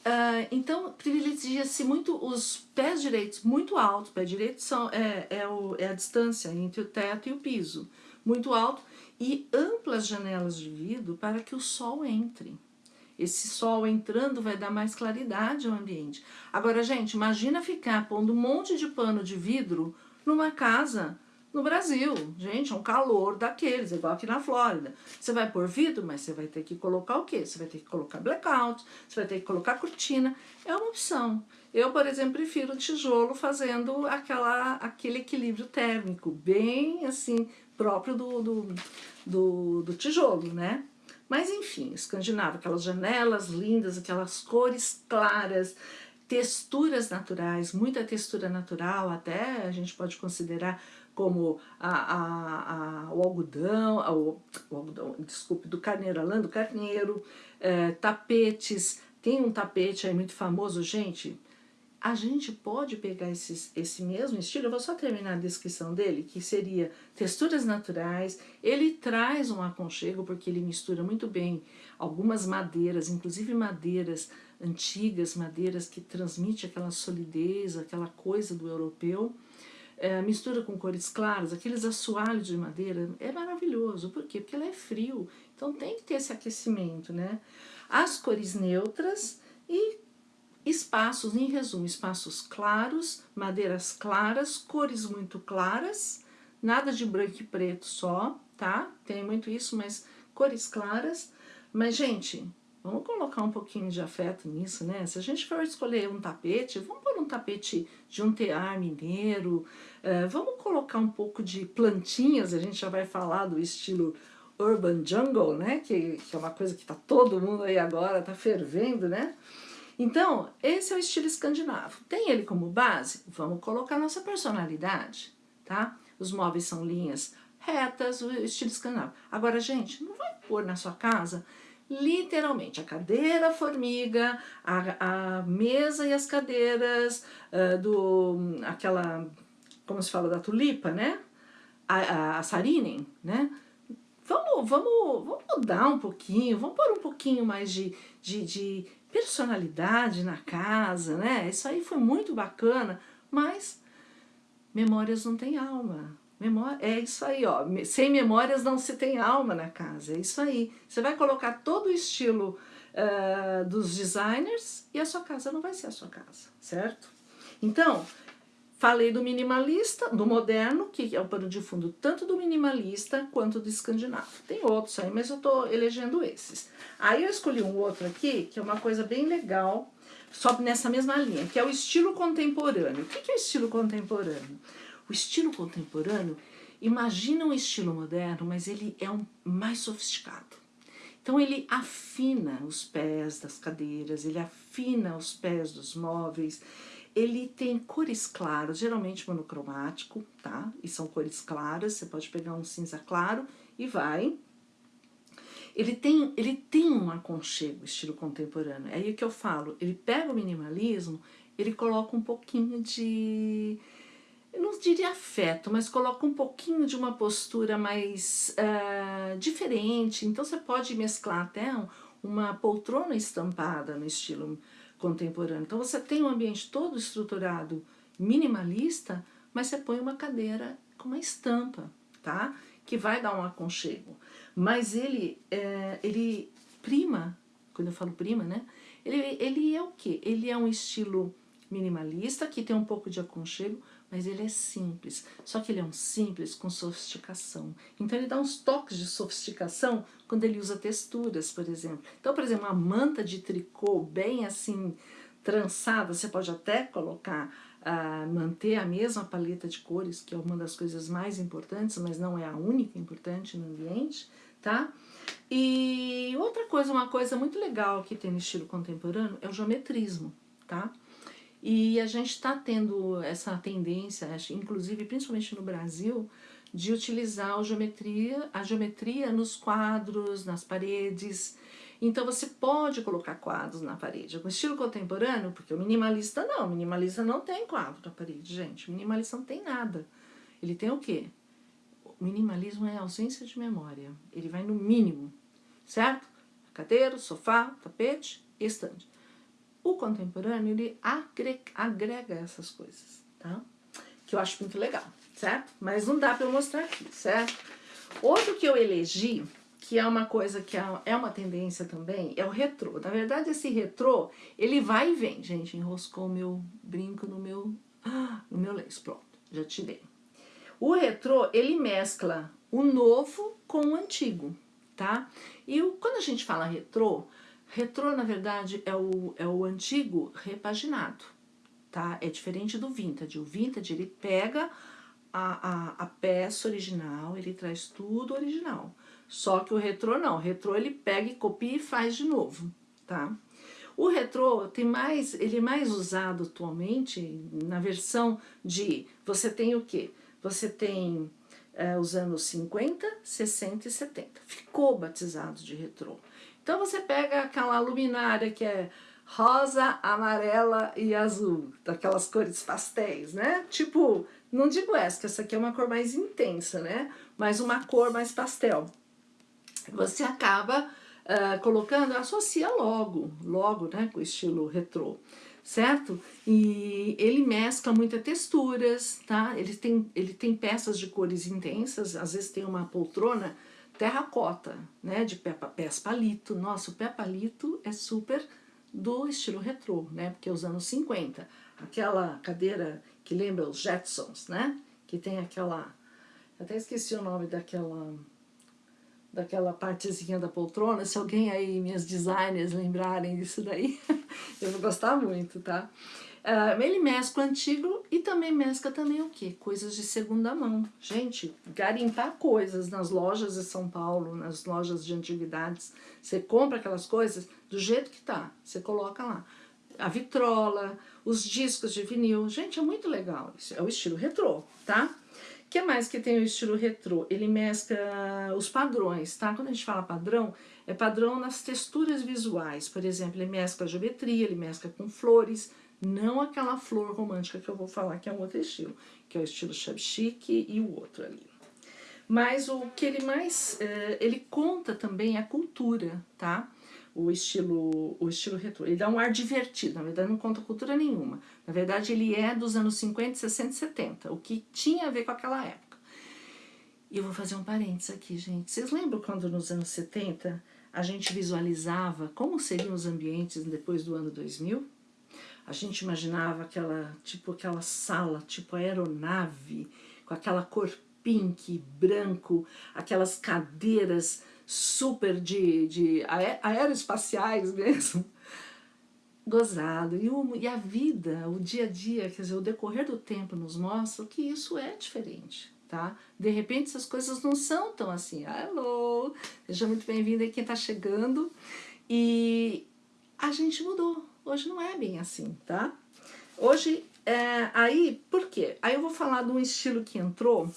Uh, então, privilegia-se muito os pés direitos muito altos. Pé direito são, é, é, o, é a distância entre o teto e o piso, muito alto, e amplas janelas de vidro para que o sol entre. Esse sol entrando vai dar mais claridade ao ambiente. Agora, gente, imagina ficar pondo um monte de pano de vidro numa casa no Brasil, gente, é um calor daqueles, igual aqui na Flórida. Você vai pôr vidro, mas você vai ter que colocar o quê? Você vai ter que colocar blackout, você vai ter que colocar cortina. É uma opção. Eu, por exemplo, prefiro tijolo fazendo aquela, aquele equilíbrio térmico, bem assim, próprio do, do, do, do tijolo, né? Mas enfim, escandinavo, aquelas janelas lindas, aquelas cores claras, texturas naturais, muita textura natural, até a gente pode considerar como a, a, a, o algodão, o, o, algodão, desculpe, do carneiro, do carneiro, é, tapetes, tem um tapete aí muito famoso, gente, a gente pode pegar esses, esse mesmo estilo, eu vou só terminar a descrição dele, que seria texturas naturais, ele traz um aconchego, porque ele mistura muito bem algumas madeiras, inclusive madeiras antigas, madeiras que transmitem aquela solidez, aquela coisa do europeu, é, mistura com cores claras, aqueles assoalhos de madeira, é maravilhoso. Por quê? Porque ela é frio, então tem que ter esse aquecimento, né? As cores neutras e espaços, em resumo, espaços claros, madeiras claras, cores muito claras, nada de branco e preto só, tá? Tem muito isso, mas cores claras. Mas, gente, Vamos colocar um pouquinho de afeto nisso, né? Se a gente for escolher um tapete, vamos pôr um tapete de um tear mineiro, uh, vamos colocar um pouco de plantinhas, a gente já vai falar do estilo Urban Jungle, né? Que, que é uma coisa que tá todo mundo aí agora, tá fervendo, né? Então, esse é o estilo escandinavo. Tem ele como base? Vamos colocar nossa personalidade, tá? Os móveis são linhas retas, o estilo escandinavo. Agora, gente, não vai pôr na sua casa literalmente, a cadeira formiga, a, a mesa e as cadeiras uh, do, aquela, como se fala, da tulipa, né? A, a, a sarinen, né? Vamos, vamos, vamos mudar um pouquinho, vamos pôr um pouquinho mais de, de, de personalidade na casa, né? Isso aí foi muito bacana, mas memórias não têm alma, Memória, é isso aí, ó. Sem memórias não se tem alma na casa, é isso aí. Você vai colocar todo o estilo uh, dos designers e a sua casa não vai ser a sua casa, certo? Então, falei do minimalista, do moderno, que é o pano de fundo tanto do minimalista quanto do escandinavo. Tem outros aí, mas eu tô elegendo esses. Aí eu escolhi um outro aqui, que é uma coisa bem legal, só nessa mesma linha, que é o estilo contemporâneo. O que é o estilo contemporâneo? O estilo contemporâneo, imagina um estilo moderno, mas ele é um mais sofisticado. Então ele afina os pés das cadeiras, ele afina os pés dos móveis, ele tem cores claras, geralmente monocromático, tá? E são cores claras, você pode pegar um cinza claro e vai. ele tem, ele tem um aconchego, estilo contemporâneo. É aí que eu falo, ele pega o minimalismo, ele coloca um pouquinho de eu não diria afeto, mas coloca um pouquinho de uma postura mais uh, diferente. Então você pode mesclar até uma poltrona estampada no estilo contemporâneo. Então você tem um ambiente todo estruturado minimalista, mas você põe uma cadeira com uma estampa, tá? Que vai dar um aconchego. Mas ele, é, ele prima, quando eu falo prima, né? Ele, ele é o quê? Ele é um estilo minimalista, que tem um pouco de aconchego, mas ele é simples. Só que ele é um simples com sofisticação. Então ele dá uns toques de sofisticação quando ele usa texturas, por exemplo. Então, por exemplo, uma manta de tricô bem assim trançada, você pode até colocar, uh, manter a mesma paleta de cores, que é uma das coisas mais importantes, mas não é a única importante no ambiente, tá? E outra coisa, uma coisa muito legal que tem no estilo contemporâneo é o geometrismo, tá? E a gente está tendo essa tendência, inclusive principalmente no Brasil, de utilizar a geometria, a geometria nos quadros, nas paredes. Então você pode colocar quadros na parede. Com estilo contemporâneo, porque o minimalista não, o minimalista não tem quadro na parede, gente. O minimalista não tem nada. Ele tem o quê? O minimalismo é ausência de memória. Ele vai no mínimo, certo? Cadeira, sofá, tapete estante. O contemporâneo, ele agrega, agrega essas coisas, tá? Que eu acho muito legal, certo? Mas não dá para eu mostrar aqui, certo? Outro que eu elegi, que é uma coisa que é, é uma tendência também, é o retrô. Na verdade, esse retrô, ele vai e vem. Gente, enroscou o meu brinco no meu, no meu lenço. Pronto, já tirei. O retrô, ele mescla o novo com o antigo, tá? E quando a gente fala retrô, Retrô, na verdade, é o, é o antigo repaginado, tá? É diferente do vintage. O vintage, ele pega a, a, a peça original, ele traz tudo original. Só que o retrô não. O retrô, ele pega e copia e faz de novo, tá? O retrô tem mais, ele é mais usado atualmente na versão de, você tem o quê? Você tem é, os anos 50, 60 e 70. Ficou batizado de retrô. Então você pega aquela luminária que é rosa, amarela e azul, daquelas cores pastéis, né? Tipo, não digo essa, que essa aqui é uma cor mais intensa, né? Mas uma cor mais pastel. Você acaba uh, colocando, associa logo, logo, né, com o estilo retrô, certo? E ele mescla muitas texturas, tá? Ele tem, ele tem peças de cores intensas, às vezes tem uma poltrona terracota, né, de pé, pés palito. Nossa, o pé palito é super do estilo retrô, né, porque é os anos 50. Aquela cadeira que lembra os Jetsons, né, que tem aquela... Até esqueci o nome daquela daquela partezinha da poltrona, se alguém aí, minhas designers, lembrarem disso daí, eu vou gostar muito, tá? Uh, ele mescla antigo e também mescla também o quê? Coisas de segunda mão. Gente, garimpar coisas nas lojas de São Paulo, nas lojas de antiguidades, você compra aquelas coisas do jeito que tá, você coloca lá. A vitrola, os discos de vinil, gente, é muito legal. Isso é o estilo retrô, tá? Que mais que tem o estilo retrô? Ele mescla os padrões, tá? Quando a gente fala padrão, é padrão nas texturas visuais. Por exemplo, ele mescla geometria, ele mescla com flores, não aquela flor romântica que eu vou falar, que é um outro estilo, que é o estilo chic e o outro ali. Mas o que ele mais, eh, ele conta também a cultura, tá? O estilo, o estilo retrô. Ele dá um ar divertido, na verdade não conta cultura nenhuma. Na verdade ele é dos anos 50, 60 e 70, o que tinha a ver com aquela época. E eu vou fazer um parênteses aqui, gente. Vocês lembram quando nos anos 70 a gente visualizava como seriam os ambientes depois do ano 2000? A gente imaginava aquela, tipo aquela sala, tipo aeronave, com aquela cor pink, branco, aquelas cadeiras super de, de aeroespaciais mesmo. Gozado. E, o, e a vida, o dia a dia, quer dizer, o decorrer do tempo nos mostra que isso é diferente. Tá? De repente essas coisas não são tão assim. Alô, seja muito bem-vindo aí quem está chegando. E a gente mudou, Hoje não é bem assim, tá? Hoje, é, aí, por quê? Aí eu vou falar de um estilo que entrou,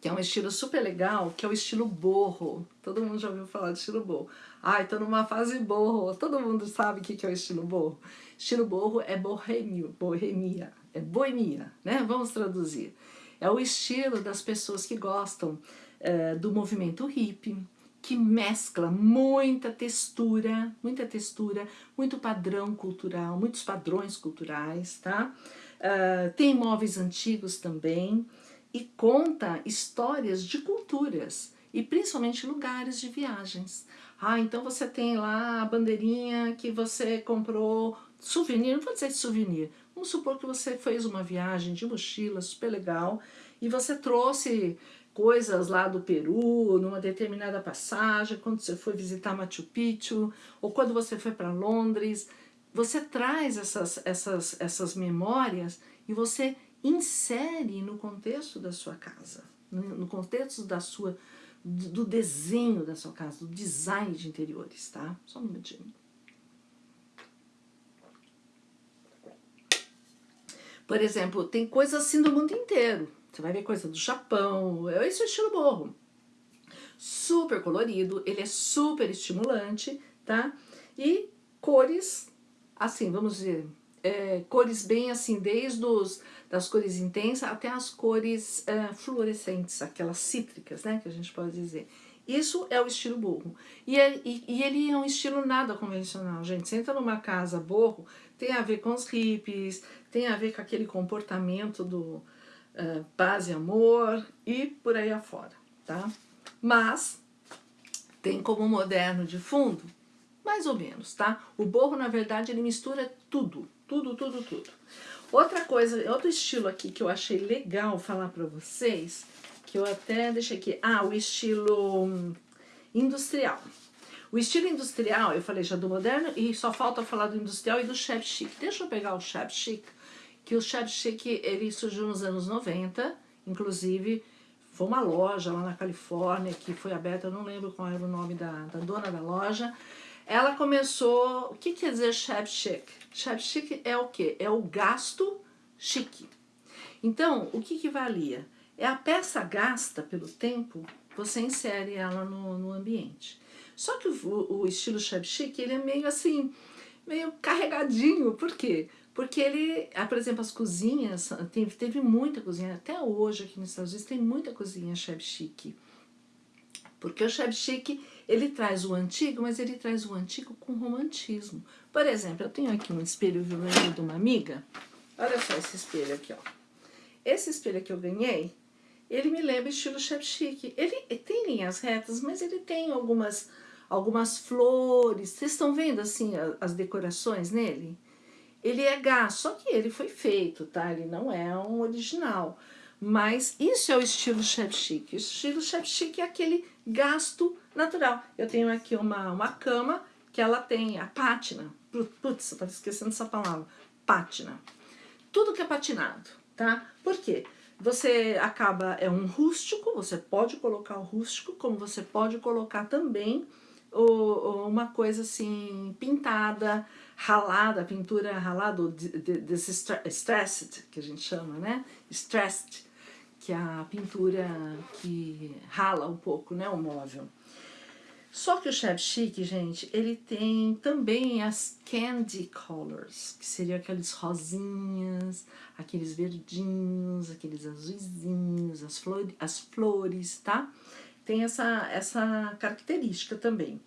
que é um estilo super legal, que é o estilo borro. Todo mundo já ouviu falar de estilo borro. Ai, tô numa fase borro. Todo mundo sabe o que é o estilo borro. Estilo borro é bohemio, bohemia, é boemia, né? Vamos traduzir. É o estilo das pessoas que gostam é, do movimento hippie, que mescla muita textura, muita textura, muito padrão cultural, muitos padrões culturais, tá? Uh, tem móveis antigos também e conta histórias de culturas e principalmente lugares de viagens. Ah, então você tem lá a bandeirinha que você comprou, souvenir, não vou dizer souvenir, vamos supor que você fez uma viagem de mochila super legal e você trouxe coisas lá do Peru, numa determinada passagem, quando você foi visitar Machu Picchu, ou quando você foi para Londres, você traz essas, essas, essas memórias e você insere no contexto da sua casa, no contexto da sua, do desenho da sua casa, do design de interiores, tá? Só um minutinho. Por exemplo, tem coisas assim do mundo inteiro. Você vai ver coisa do Japão, esse é o estilo borro. Super colorido, ele é super estimulante, tá? E cores, assim, vamos dizer, é, cores bem assim, desde os, das cores intensas até as cores é, fluorescentes, aquelas cítricas, né, que a gente pode dizer. Isso é o estilo borro. E, é, e, e, ele é um estilo nada convencional, gente. Você entra numa casa borro, tem a ver com os hippies, tem a ver com aquele comportamento do uh, paz e amor e por aí afora, tá? Mas tem como moderno de fundo, mais ou menos, tá? O borro, na verdade, ele mistura tudo, tudo, tudo, tudo. Outra coisa, outro estilo aqui que eu achei legal falar para vocês, que eu até deixei aqui, ah, o estilo hum, industrial. O estilo industrial, eu falei já do moderno, e só falta falar do industrial e do chef chic. Deixa eu pegar o chef chic, que o chef chic, ele surgiu nos anos 90, inclusive foi uma loja lá na Califórnia que foi aberta, eu não lembro qual era o nome da, da dona da loja, ela começou, o que quer dizer chef chic? Chef chic é o que? É o gasto chique. Então, o que, que valia? É a peça gasta pelo tempo, você insere ela no, no ambiente. Só que o, o estilo chef chic, ele é meio assim, meio carregadinho, por quê? Porque ele, ah, por exemplo, as cozinhas, teve, teve muita cozinha, até hoje aqui nos Estados Unidos tem muita cozinha chef chic. Porque o chef chic, ele traz o antigo, mas ele traz o antigo com romantismo. Por exemplo, eu tenho aqui um espelho violento de uma amiga. Olha só esse espelho aqui, ó. Esse espelho que eu ganhei, ele me lembra estilo chef chic. Ele tem linhas retas, mas ele tem algumas, algumas flores. Vocês estão vendo, assim, as decorações nele? Ele é gás, só que ele foi feito, tá? Ele não é um original. Mas isso é o estilo chef chic. O estilo chef chic é aquele gasto natural. Eu tenho aqui uma, uma cama que ela tem a pátina. Putz, eu estava esquecendo essa palavra. Pátina. Tudo que é patinado, tá? Por quê? Você acaba, é um rústico, você pode colocar o rústico, como você pode colocar também o, uma coisa assim, pintada, ralada, pintura ralada, desse stressed, que a gente chama, né? Stressed, que a pintura que rala um pouco, né, o móvel. Só que o Chef Chic, gente, ele tem também as candy colors, que seriam aqueles rosinhas, aqueles verdinhos, aqueles azuizinhos, as, flores, as flores, tá? Tem essa, essa característica também.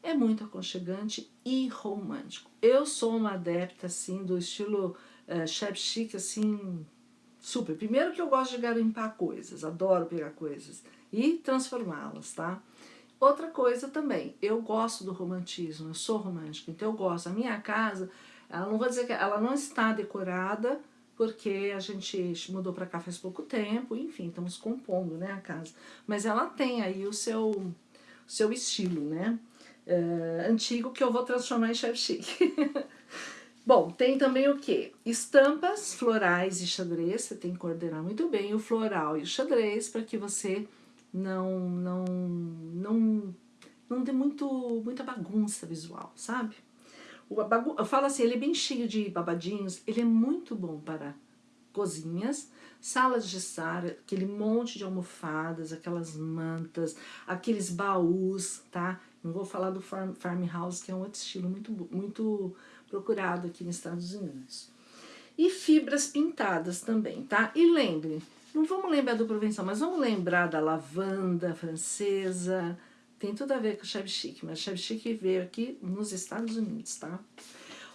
É muito aconchegante e romântico. Eu sou uma adepta, assim, do estilo uh, Chef Chic, assim, Super. Primeiro que eu gosto de garimpar coisas, adoro pegar coisas e transformá-las, tá? Outra coisa também, eu gosto do romantismo, eu sou romântica, então eu gosto. A minha casa, ela não vou dizer que ela não está decorada, porque a gente mudou para cá faz pouco tempo, enfim, estamos compondo né, a casa. Mas ela tem aí o seu, seu estilo, né? Uh, antigo que eu vou transformar em chef chique. Bom, tem também o que? Estampas florais e xadrez, você tem que coordenar muito bem o floral e o xadrez para que você não, não, não, não dê muito, muita bagunça visual, sabe? O bagu eu falo assim, ele é bem cheio de babadinhos, ele é muito bom para cozinhas, salas de estar, aquele monte de almofadas, aquelas mantas, aqueles baús, tá? Não vou falar do farm, farmhouse, que é um outro estilo muito, muito procurado aqui nos Estados Unidos. E fibras pintadas também, tá? E lembre, não vamos lembrar do Provençal, mas vamos lembrar da lavanda francesa, tem tudo a ver com o Chevy Chic, mas Chevy Chic veio aqui nos Estados Unidos, tá?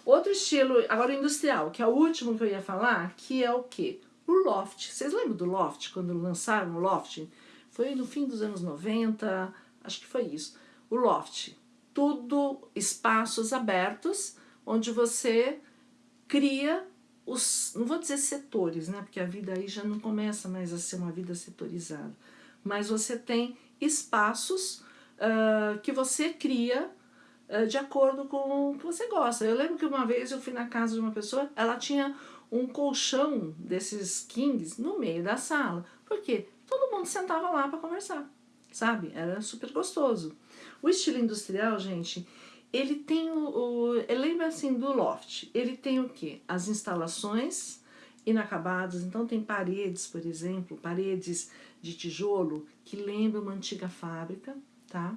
Outro estilo, agora industrial, que é o último que eu ia falar, que é o quê? O loft. Vocês lembram do loft, quando lançaram o loft? Foi no fim dos anos 90, acho que foi isso. O loft, tudo espaços abertos, onde você cria os, não vou dizer setores, né, porque a vida aí já não começa mais a ser uma vida setorizada, mas você tem espaços uh, que você cria uh, de acordo com o que você gosta. Eu lembro que uma vez eu fui na casa de uma pessoa, ela tinha um colchão desses kings no meio da sala, porque todo mundo sentava lá para conversar, sabe? Era super gostoso. O estilo industrial, gente, ele tem o, o lembra assim do loft, ele tem o que? As instalações inacabadas, então tem paredes, por exemplo, paredes de tijolo que lembram uma antiga fábrica, tá?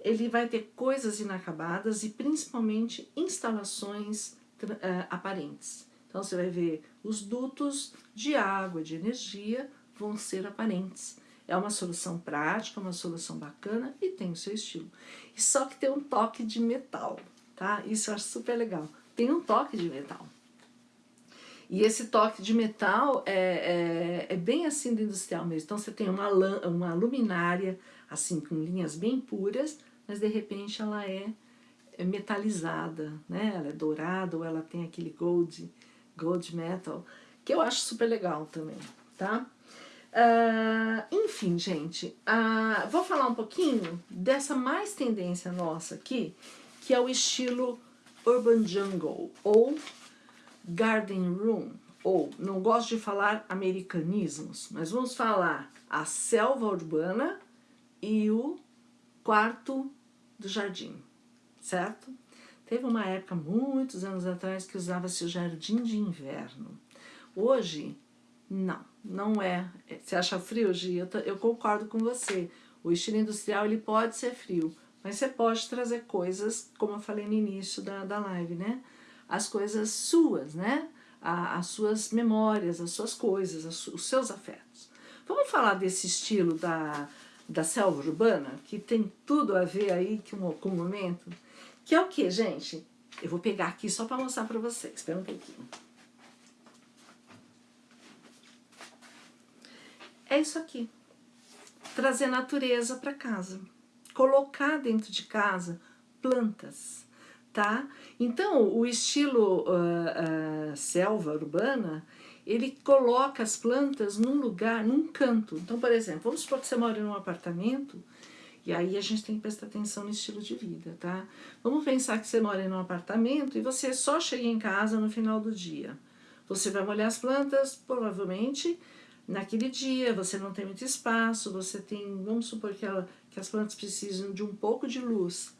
Ele vai ter coisas inacabadas e principalmente instalações uh, aparentes. Então você vai ver os dutos de água, de energia, vão ser aparentes. É uma solução prática, uma solução bacana e tem o seu estilo. E só que tem um toque de metal, tá? Isso eu acho super legal. Tem um toque de metal. E esse toque de metal é, é, é bem assim do industrial mesmo. Então você tem uma, uma luminária, assim, com linhas bem puras, mas de repente ela é, é metalizada, né? Ela é dourada ou ela tem aquele gold, gold metal, que eu acho super legal também, tá? Uh, enfim, gente, uh, vou falar um pouquinho dessa mais tendência nossa aqui, que é o estilo Urban Jungle, ou Garden Room, ou, não gosto de falar americanismos, mas vamos falar a selva urbana e o quarto do jardim, certo? Teve uma época, muitos anos atrás, que usava-se o jardim de inverno. Hoje, não, não é. Você acha frio, Gi? Eu, eu concordo com você. O estilo industrial ele pode ser frio, mas você pode trazer coisas, como eu falei no início da, da live, né? As coisas suas, né? A, as suas memórias, as suas coisas, as, os seus afetos. Vamos falar desse estilo da, da selva urbana, que tem tudo a ver aí com, com o momento? Que é o que, gente? Eu vou pegar aqui só para mostrar para vocês. Espera um pouquinho. É isso aqui. Trazer natureza para casa. Colocar dentro de casa plantas, tá? Então, o estilo uh, uh, selva urbana, ele coloca as plantas num lugar, num canto. Então, por exemplo, vamos supor que você mora num apartamento, e aí a gente tem que prestar atenção no estilo de vida, tá? Vamos pensar que você mora num apartamento e você só chega em casa no final do dia. Você vai molhar as plantas, provavelmente, naquele dia, você não tem muito espaço, você tem, vamos supor que, ela, que as plantas precisam de um pouco de luz,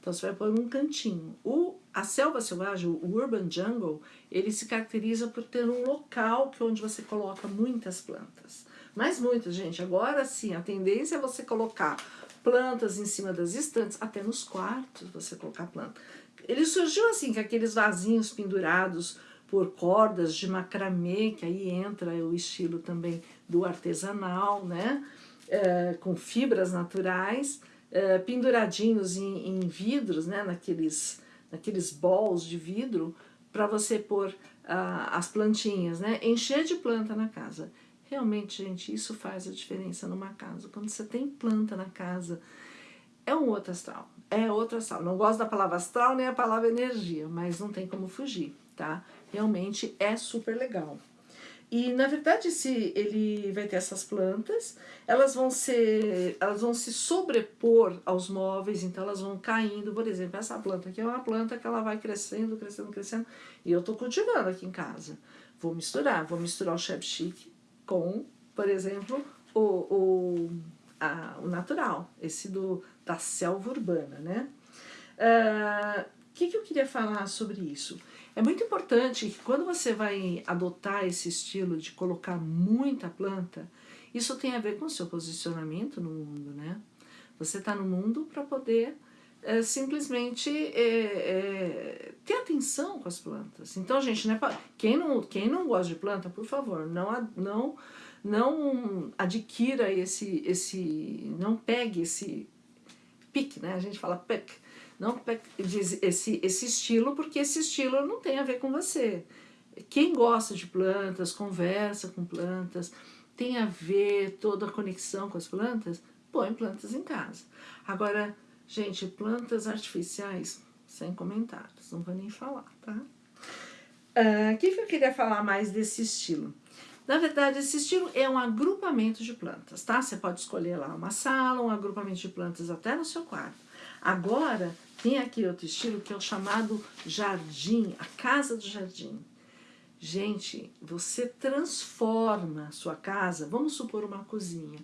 então você vai pôr um cantinho. O, a selva selvagem, o urban jungle, ele se caracteriza por ter um local que, onde você coloca muitas plantas. Mas muitas, gente, agora sim, a tendência é você colocar plantas em cima das estantes, até nos quartos você colocar planta. Ele surgiu assim, com aqueles vasinhos pendurados por cordas de macramê, que aí entra o estilo também do artesanal, né? É, com fibras naturais, é, penduradinhos em, em, vidros, né? naqueles, naqueles balls de vidro, para você pôr ah, as plantinhas, né? encher de planta na casa. Realmente, gente, isso faz a diferença numa casa. Quando você tem planta na casa, é um outro astral. É outro astral. Não gosto da palavra astral nem a palavra energia, mas não tem como fugir, tá? Realmente é super legal. E na verdade se ele vai ter essas plantas, elas vão ser, elas vão se sobrepor aos móveis, então elas vão caindo, por exemplo, essa planta aqui é uma planta que ela vai crescendo, crescendo, crescendo, e eu estou cultivando aqui em casa. Vou misturar, vou misturar o chef chic com, por exemplo, o, o, a, o natural, esse do, da selva urbana, né? O uh, que, que eu queria falar sobre isso? É muito importante que quando você vai adotar esse estilo de colocar muita planta, isso tem a ver com o seu posicionamento no mundo, né? Você está no mundo para poder é, simplesmente é, é, ter atenção com as plantas. Então, gente, né, quem, não, quem não gosta de planta, por favor, não, não, não adquira esse, esse, não pegue esse pique, né? A gente fala pick, não pegue esse, esse estilo, porque esse estilo não tem a ver com você. Quem gosta de plantas, conversa com plantas, tem a ver toda a conexão com as plantas, põe plantas em casa. Agora, gente, plantas artificiais, sem comentários, não vou nem falar, tá? Ah, o uh, que, que eu queria falar mais desse estilo? Na verdade, esse estilo é um agrupamento de plantas, tá? Você pode escolher lá uma sala, um agrupamento de plantas até no seu quarto. Agora, tem aqui outro estilo que é o chamado jardim, a casa do jardim. Gente, você transforma a sua casa, vamos supor uma cozinha.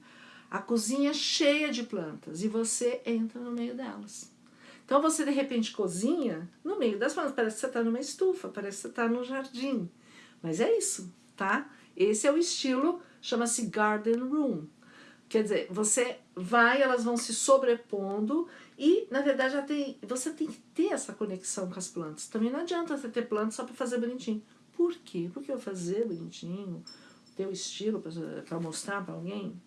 A cozinha é cheia de plantas e você entra no meio delas. Então você de repente cozinha no meio das plantas, parece que você está numa estufa, parece que você está no jardim. Mas é isso, tá? Esse é o estilo, chama-se Garden Room. Quer dizer, você vai, elas vão se sobrepondo e, na verdade, já tem, você tem que ter essa conexão com as plantas. Também não adianta você ter plantas só para fazer bonitinho. Por quê? Porque eu fazer bonitinho, ter o estilo para mostrar para alguém,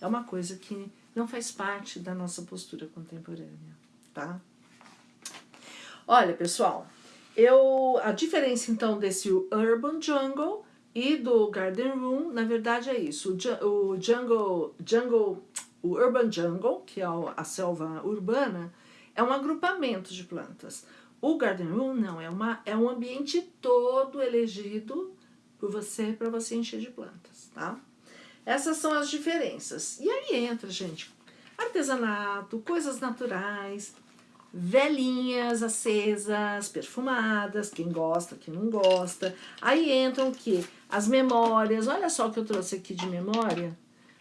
é uma coisa que não faz parte da nossa postura contemporânea, tá? Olha, pessoal, eu, a diferença então desse Urban Jungle e do Garden Room, na verdade é isso, o, Jungle, jungle, o Urban Jungle, que é a selva urbana, é um agrupamento de plantas. O Garden Room não, é, uma, é um ambiente todo elegido por você para você encher de plantas, tá? Essas são as diferenças. E aí entra, gente, artesanato, coisas naturais, velhinhas acesas, perfumadas, quem gosta, quem não gosta. Aí entram o quê? As memórias, olha só o que eu trouxe aqui de memória,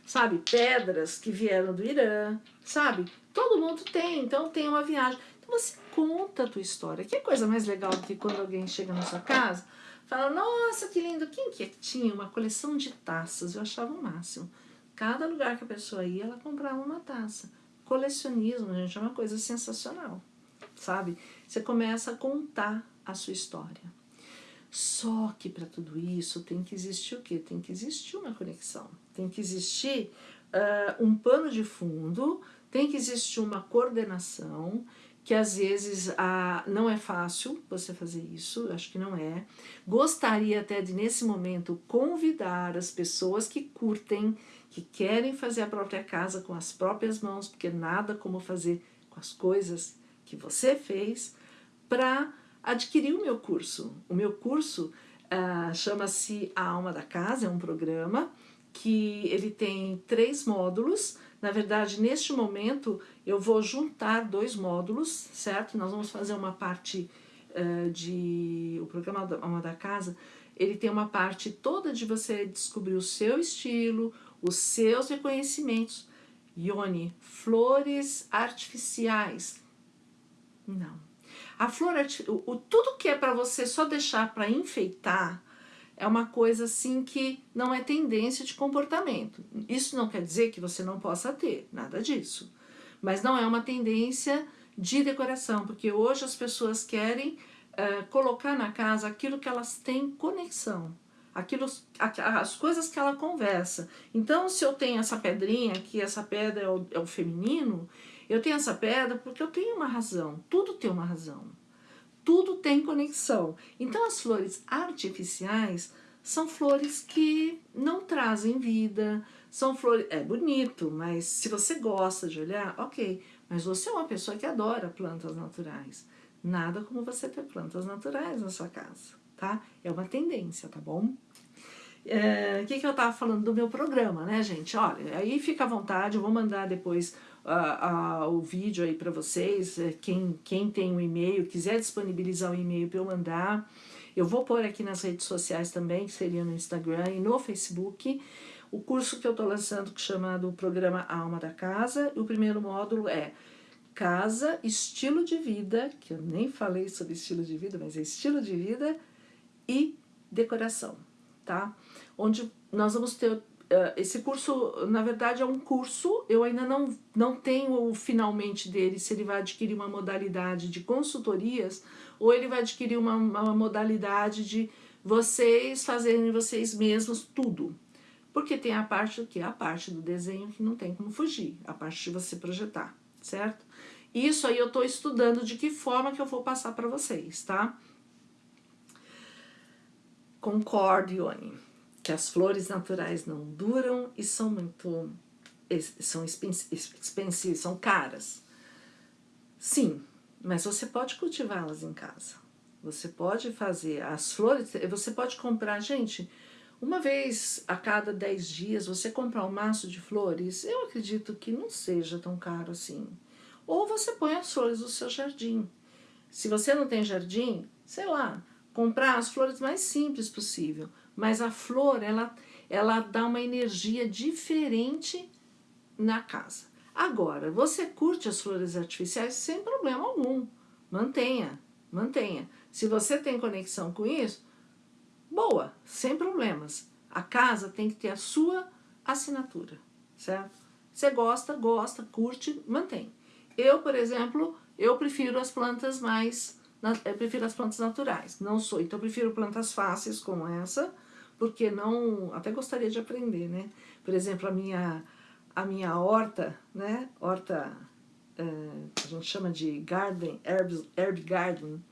sabe? Pedras que vieram do Irã, sabe? Todo mundo tem, então tem uma viagem. Então você conta a tua história. Que coisa mais legal do que quando alguém chega na sua casa, fala, nossa, que lindo, quem que é tinha uma coleção de taças? Eu achava o máximo. Cada lugar que a pessoa ia, ela comprava uma taça. Colecionismo, gente, é uma coisa sensacional, sabe? Você começa a contar a sua história. Só que para tudo isso tem que existir o quê? Tem que existir uma conexão. Tem que existir uh, um pano de fundo, tem que existir uma coordenação, que às vezes ah, não é fácil você fazer isso, acho que não é. Gostaria até de, nesse momento, convidar as pessoas que curtem, que querem fazer a própria casa com as próprias mãos, porque nada como fazer com as coisas que você fez, para adquirir o meu curso. O meu curso ah, chama-se A Alma da Casa, é um programa que ele tem três módulos, na verdade, neste momento, eu vou juntar dois módulos, certo? Nós vamos fazer uma parte uh, de... O programa Alma da Casa, ele tem uma parte toda de você descobrir o seu estilo, os seus reconhecimentos. Ione, flores artificiais. Não. A flor, o, o tudo que é para você só deixar para enfeitar, é uma coisa assim que não é tendência de comportamento. Isso não quer dizer que você não possa ter, nada disso. Mas não é uma tendência de decoração, porque hoje as pessoas querem uh, colocar na casa aquilo que elas têm conexão, aquilo, as coisas que ela conversa. Então, se eu tenho essa pedrinha aqui, essa pedra é o, é o feminino, eu tenho essa pedra porque eu tenho uma razão, tudo tem uma razão tudo tem conexão. Então as flores artificiais são flores que não trazem vida, são flores... É bonito, mas se você gosta de olhar, ok. Mas você é uma pessoa que adora plantas naturais. Nada como você ter plantas naturais na sua casa, tá? É uma tendência, tá bom? É, o que, que eu tava falando do meu programa, né, gente? Olha, aí fica à vontade, eu vou mandar depois uh, uh, o vídeo aí para vocês, eh, quem, quem tem o um e-mail, quiser disponibilizar o e-mail para eu mandar, eu vou pôr aqui nas redes sociais também, que seria no Instagram e no Facebook, o curso que eu estou lançando, que chama do programa Alma da Casa, o primeiro módulo é casa, estilo de vida, que eu nem falei sobre estilo de vida, mas é estilo de vida e decoração, tá? Onde nós vamos ter esse curso, na verdade é um curso, eu ainda não, não tenho o finalmente dele, se ele vai adquirir uma modalidade de consultorias ou ele vai adquirir uma, uma modalidade de vocês fazerem vocês mesmos tudo. Porque tem a parte que? A parte do desenho que não tem como fugir, a parte de você projetar, certo? Isso aí eu estou estudando de que forma que eu vou passar para vocês, tá? Concorde, Ione, que as flores naturais não duram e são muito são expensivas, são caras. Sim, mas você pode cultivá-las em casa. Você pode fazer as flores, você pode comprar, gente, uma vez a cada 10 dias você comprar um maço de flores, eu acredito que não seja tão caro assim. Ou você põe as flores no seu jardim. Se você não tem jardim, sei lá, comprar as flores mais simples possível. Mas a flor, ela, ela dá uma energia diferente na casa. Agora, você curte as flores artificiais sem problema algum. Mantenha, mantenha. Se você tem conexão com isso, boa, sem problemas. A casa tem que ter a sua assinatura, certo? Você gosta, gosta, curte, mantém. Eu, por exemplo, eu prefiro as plantas mais eu prefiro as plantas naturais, não sou, então eu prefiro plantas fáceis como essa, porque não, até gostaria de aprender, né? Por exemplo, a minha, a minha horta, né? Horta, é, a gente chama de garden, herb, herb garden,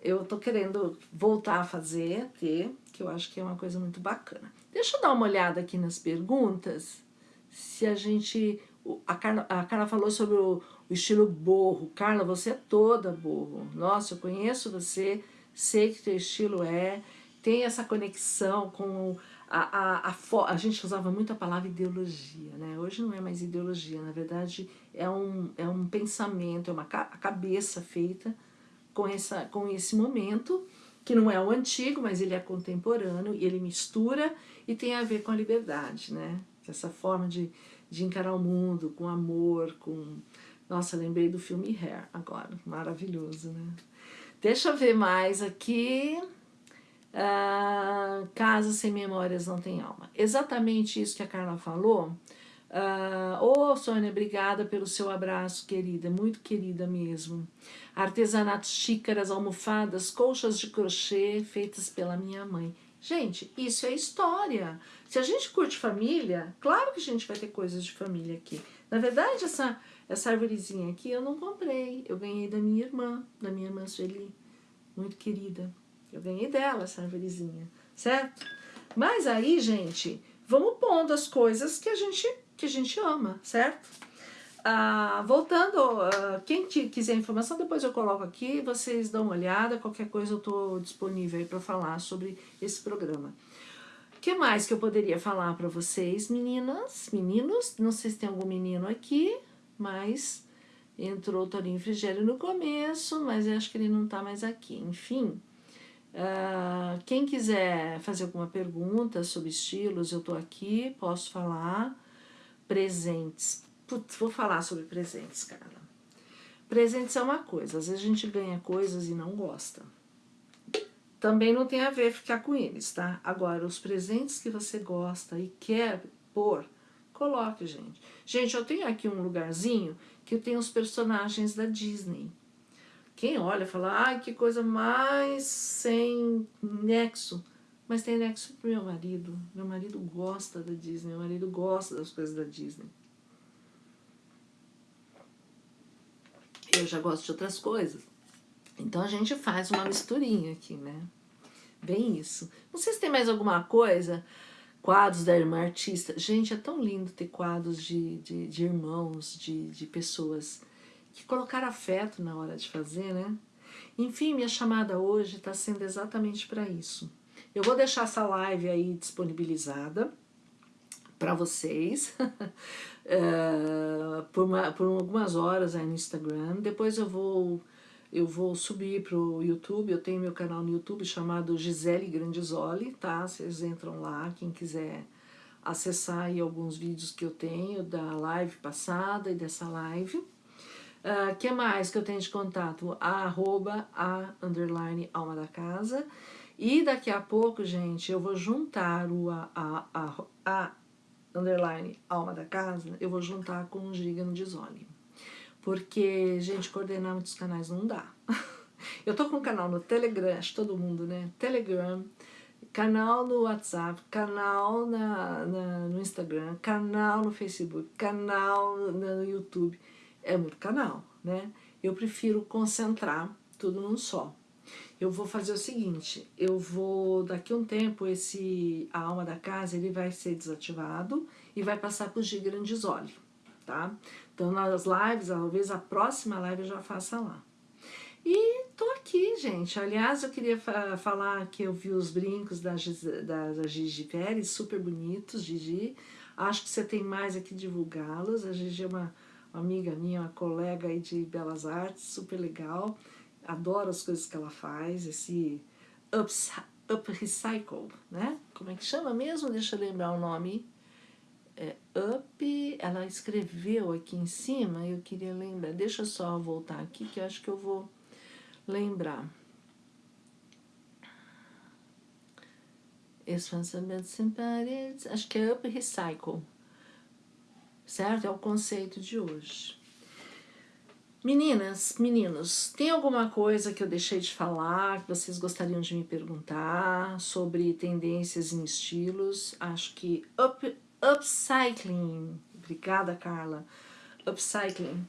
eu tô querendo voltar a fazer, ter, que eu acho que é uma coisa muito bacana. Deixa eu dar uma olhada aqui nas perguntas, se a gente, a Carla, a Carla falou sobre o, o estilo borro. Carla, você é toda borro. Nossa, eu conheço você, sei que teu estilo é, tem essa conexão com a, a, a, a gente usava muito a palavra ideologia, né? Hoje não é mais ideologia, na verdade é um, é um pensamento, é uma a cabeça feita com, essa, com esse momento, que não é o antigo, mas ele é contemporâneo e ele mistura e tem a ver com a liberdade, né? Essa forma de, de encarar o mundo com amor, com nossa, lembrei do filme Hair agora, maravilhoso, né? Deixa eu ver mais aqui. Uh, casa sem memórias não tem alma. Exatamente isso que a Carla falou. Uh, Ô, oh, Sônia, obrigada pelo seu abraço, querida, muito querida mesmo. Artesanatos, xícaras, almofadas, colchas de crochê feitas pela minha mãe. Gente, isso é história. Se a gente curte família, claro que a gente vai ter coisas de família aqui. Na verdade, essa, essa árvorezinha aqui eu não comprei, eu ganhei da minha irmã, da minha irmã Sueli, muito querida. Eu ganhei dela essa árvorezinha, certo? Mas aí, gente, vamos pondo as coisas que a gente, que a gente ama, certo? Ah, voltando, ah, quem quiser informação, depois eu coloco aqui, vocês dão uma olhada, qualquer coisa eu estou disponível aí para falar sobre esse programa. O que mais que eu poderia falar para vocês, meninas, meninos? Não sei se tem algum menino aqui mas entrou o Torinho Frigério no começo, mas eu acho que ele não está mais aqui. Enfim, uh, quem quiser fazer alguma pergunta sobre estilos, eu estou aqui, posso falar. Presentes. Putz, vou falar sobre presentes, cara. Presentes é uma coisa, às vezes a gente ganha coisas e não gosta. Também não tem a ver ficar com eles, tá? Agora, os presentes que você gosta e quer pôr, Coloque, gente. Gente, eu tenho aqui um lugarzinho que tem os personagens da Disney. Quem olha fala, ai, que coisa mais sem nexo. Mas tem nexo pro meu marido. Meu marido gosta da Disney, meu marido gosta das coisas da Disney. Eu já gosto de outras coisas. Então a gente faz uma misturinha aqui, né? Bem isso. Não sei se tem mais alguma coisa quadros da irmã artista. Gente, é tão lindo ter quadros de, de, de irmãos, de, de pessoas que colocaram afeto na hora de fazer, né? Enfim, minha chamada hoje está sendo exatamente para isso. Eu vou deixar essa live aí disponibilizada para vocês uh, por, uma, por algumas horas aí no Instagram. Depois eu vou eu vou subir para o YouTube, eu tenho meu canal no YouTube chamado Gisele Grandizoli, tá? Vocês entram lá, quem quiser acessar aí alguns vídeos que eu tenho da live passada e dessa live. Uh, que mais que eu tenho de contato? A arroba, a underline alma da casa. E daqui a pouco, gente, eu vou juntar o a, a, a, a underline alma da casa, eu vou juntar com o Giga no Desole. Porque, gente, coordenar muitos canais não dá. Eu tô com um canal no Telegram, acho todo mundo, né? Telegram, canal no WhatsApp, canal na, na, no Instagram, canal no Facebook, canal no YouTube. É muito canal, né? Eu prefiro concentrar tudo num só. Eu vou fazer o seguinte, eu vou, daqui a um tempo, esse, a alma da casa, ele vai ser desativado e vai passar para o G Grandisoli, tá? Então, nas lives, talvez a próxima live eu já faça lá. E tô aqui, gente. Aliás, eu queria fa falar que eu vi os brincos da, da, da Gigi Pérez, super bonitos, Gigi. Acho que você tem mais aqui divulgá-los. A Gigi é uma, uma amiga minha, uma colega aí de Belas Artes, super legal. Adoro as coisas que ela faz, esse ups, up recycle, né? Como é que chama mesmo? Deixa eu lembrar o nome. É, up, ela escreveu aqui em cima, eu queria lembrar. Deixa eu só voltar aqui, que eu acho que eu vou lembrar. Expansamente sem paredes, acho que é Up Recycle, certo? É o conceito de hoje. Meninas, meninos, tem alguma coisa que eu deixei de falar, que vocês gostariam de me perguntar sobre tendências em estilos? Acho que up, upcycling, obrigada Carla, upcycling,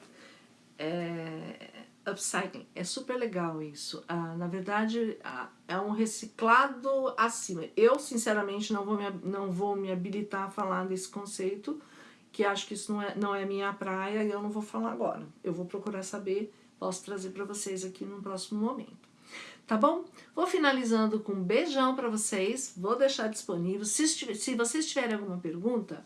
é, upcycling. É super legal isso. Ah, na verdade, ah, é um reciclado acima. Eu, sinceramente, não vou, me, não vou me habilitar a falar desse conceito, que acho que isso não é, não é minha praia e eu não vou falar agora. Eu vou procurar saber, posso trazer para vocês aqui no próximo momento. Tá bom? Vou finalizando com um beijão para vocês, vou deixar disponível. Se, se vocês tiverem alguma pergunta,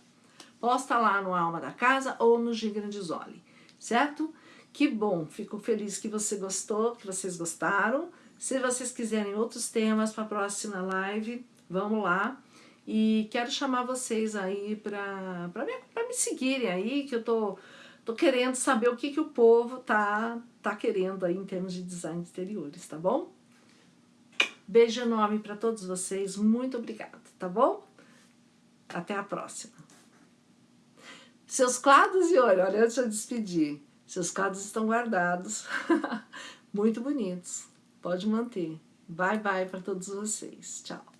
posta lá no Alma da Casa ou no Gigrandizoli, certo? Que bom, fico feliz que você gostou, que vocês gostaram. Se vocês quiserem outros temas para a próxima live, vamos lá. E quero chamar vocês aí para me, me seguirem aí, que eu tô, tô querendo saber o que, que o povo tá, tá querendo aí em termos de design de interiores, tá bom? Beijo enorme para todos vocês, muito obrigada, tá bom? Até a próxima. Seus quadros e olha, olha antes de eu despedir. Seus quadros estão guardados. Muito bonitos. Pode manter. Bye, bye para todos vocês. Tchau.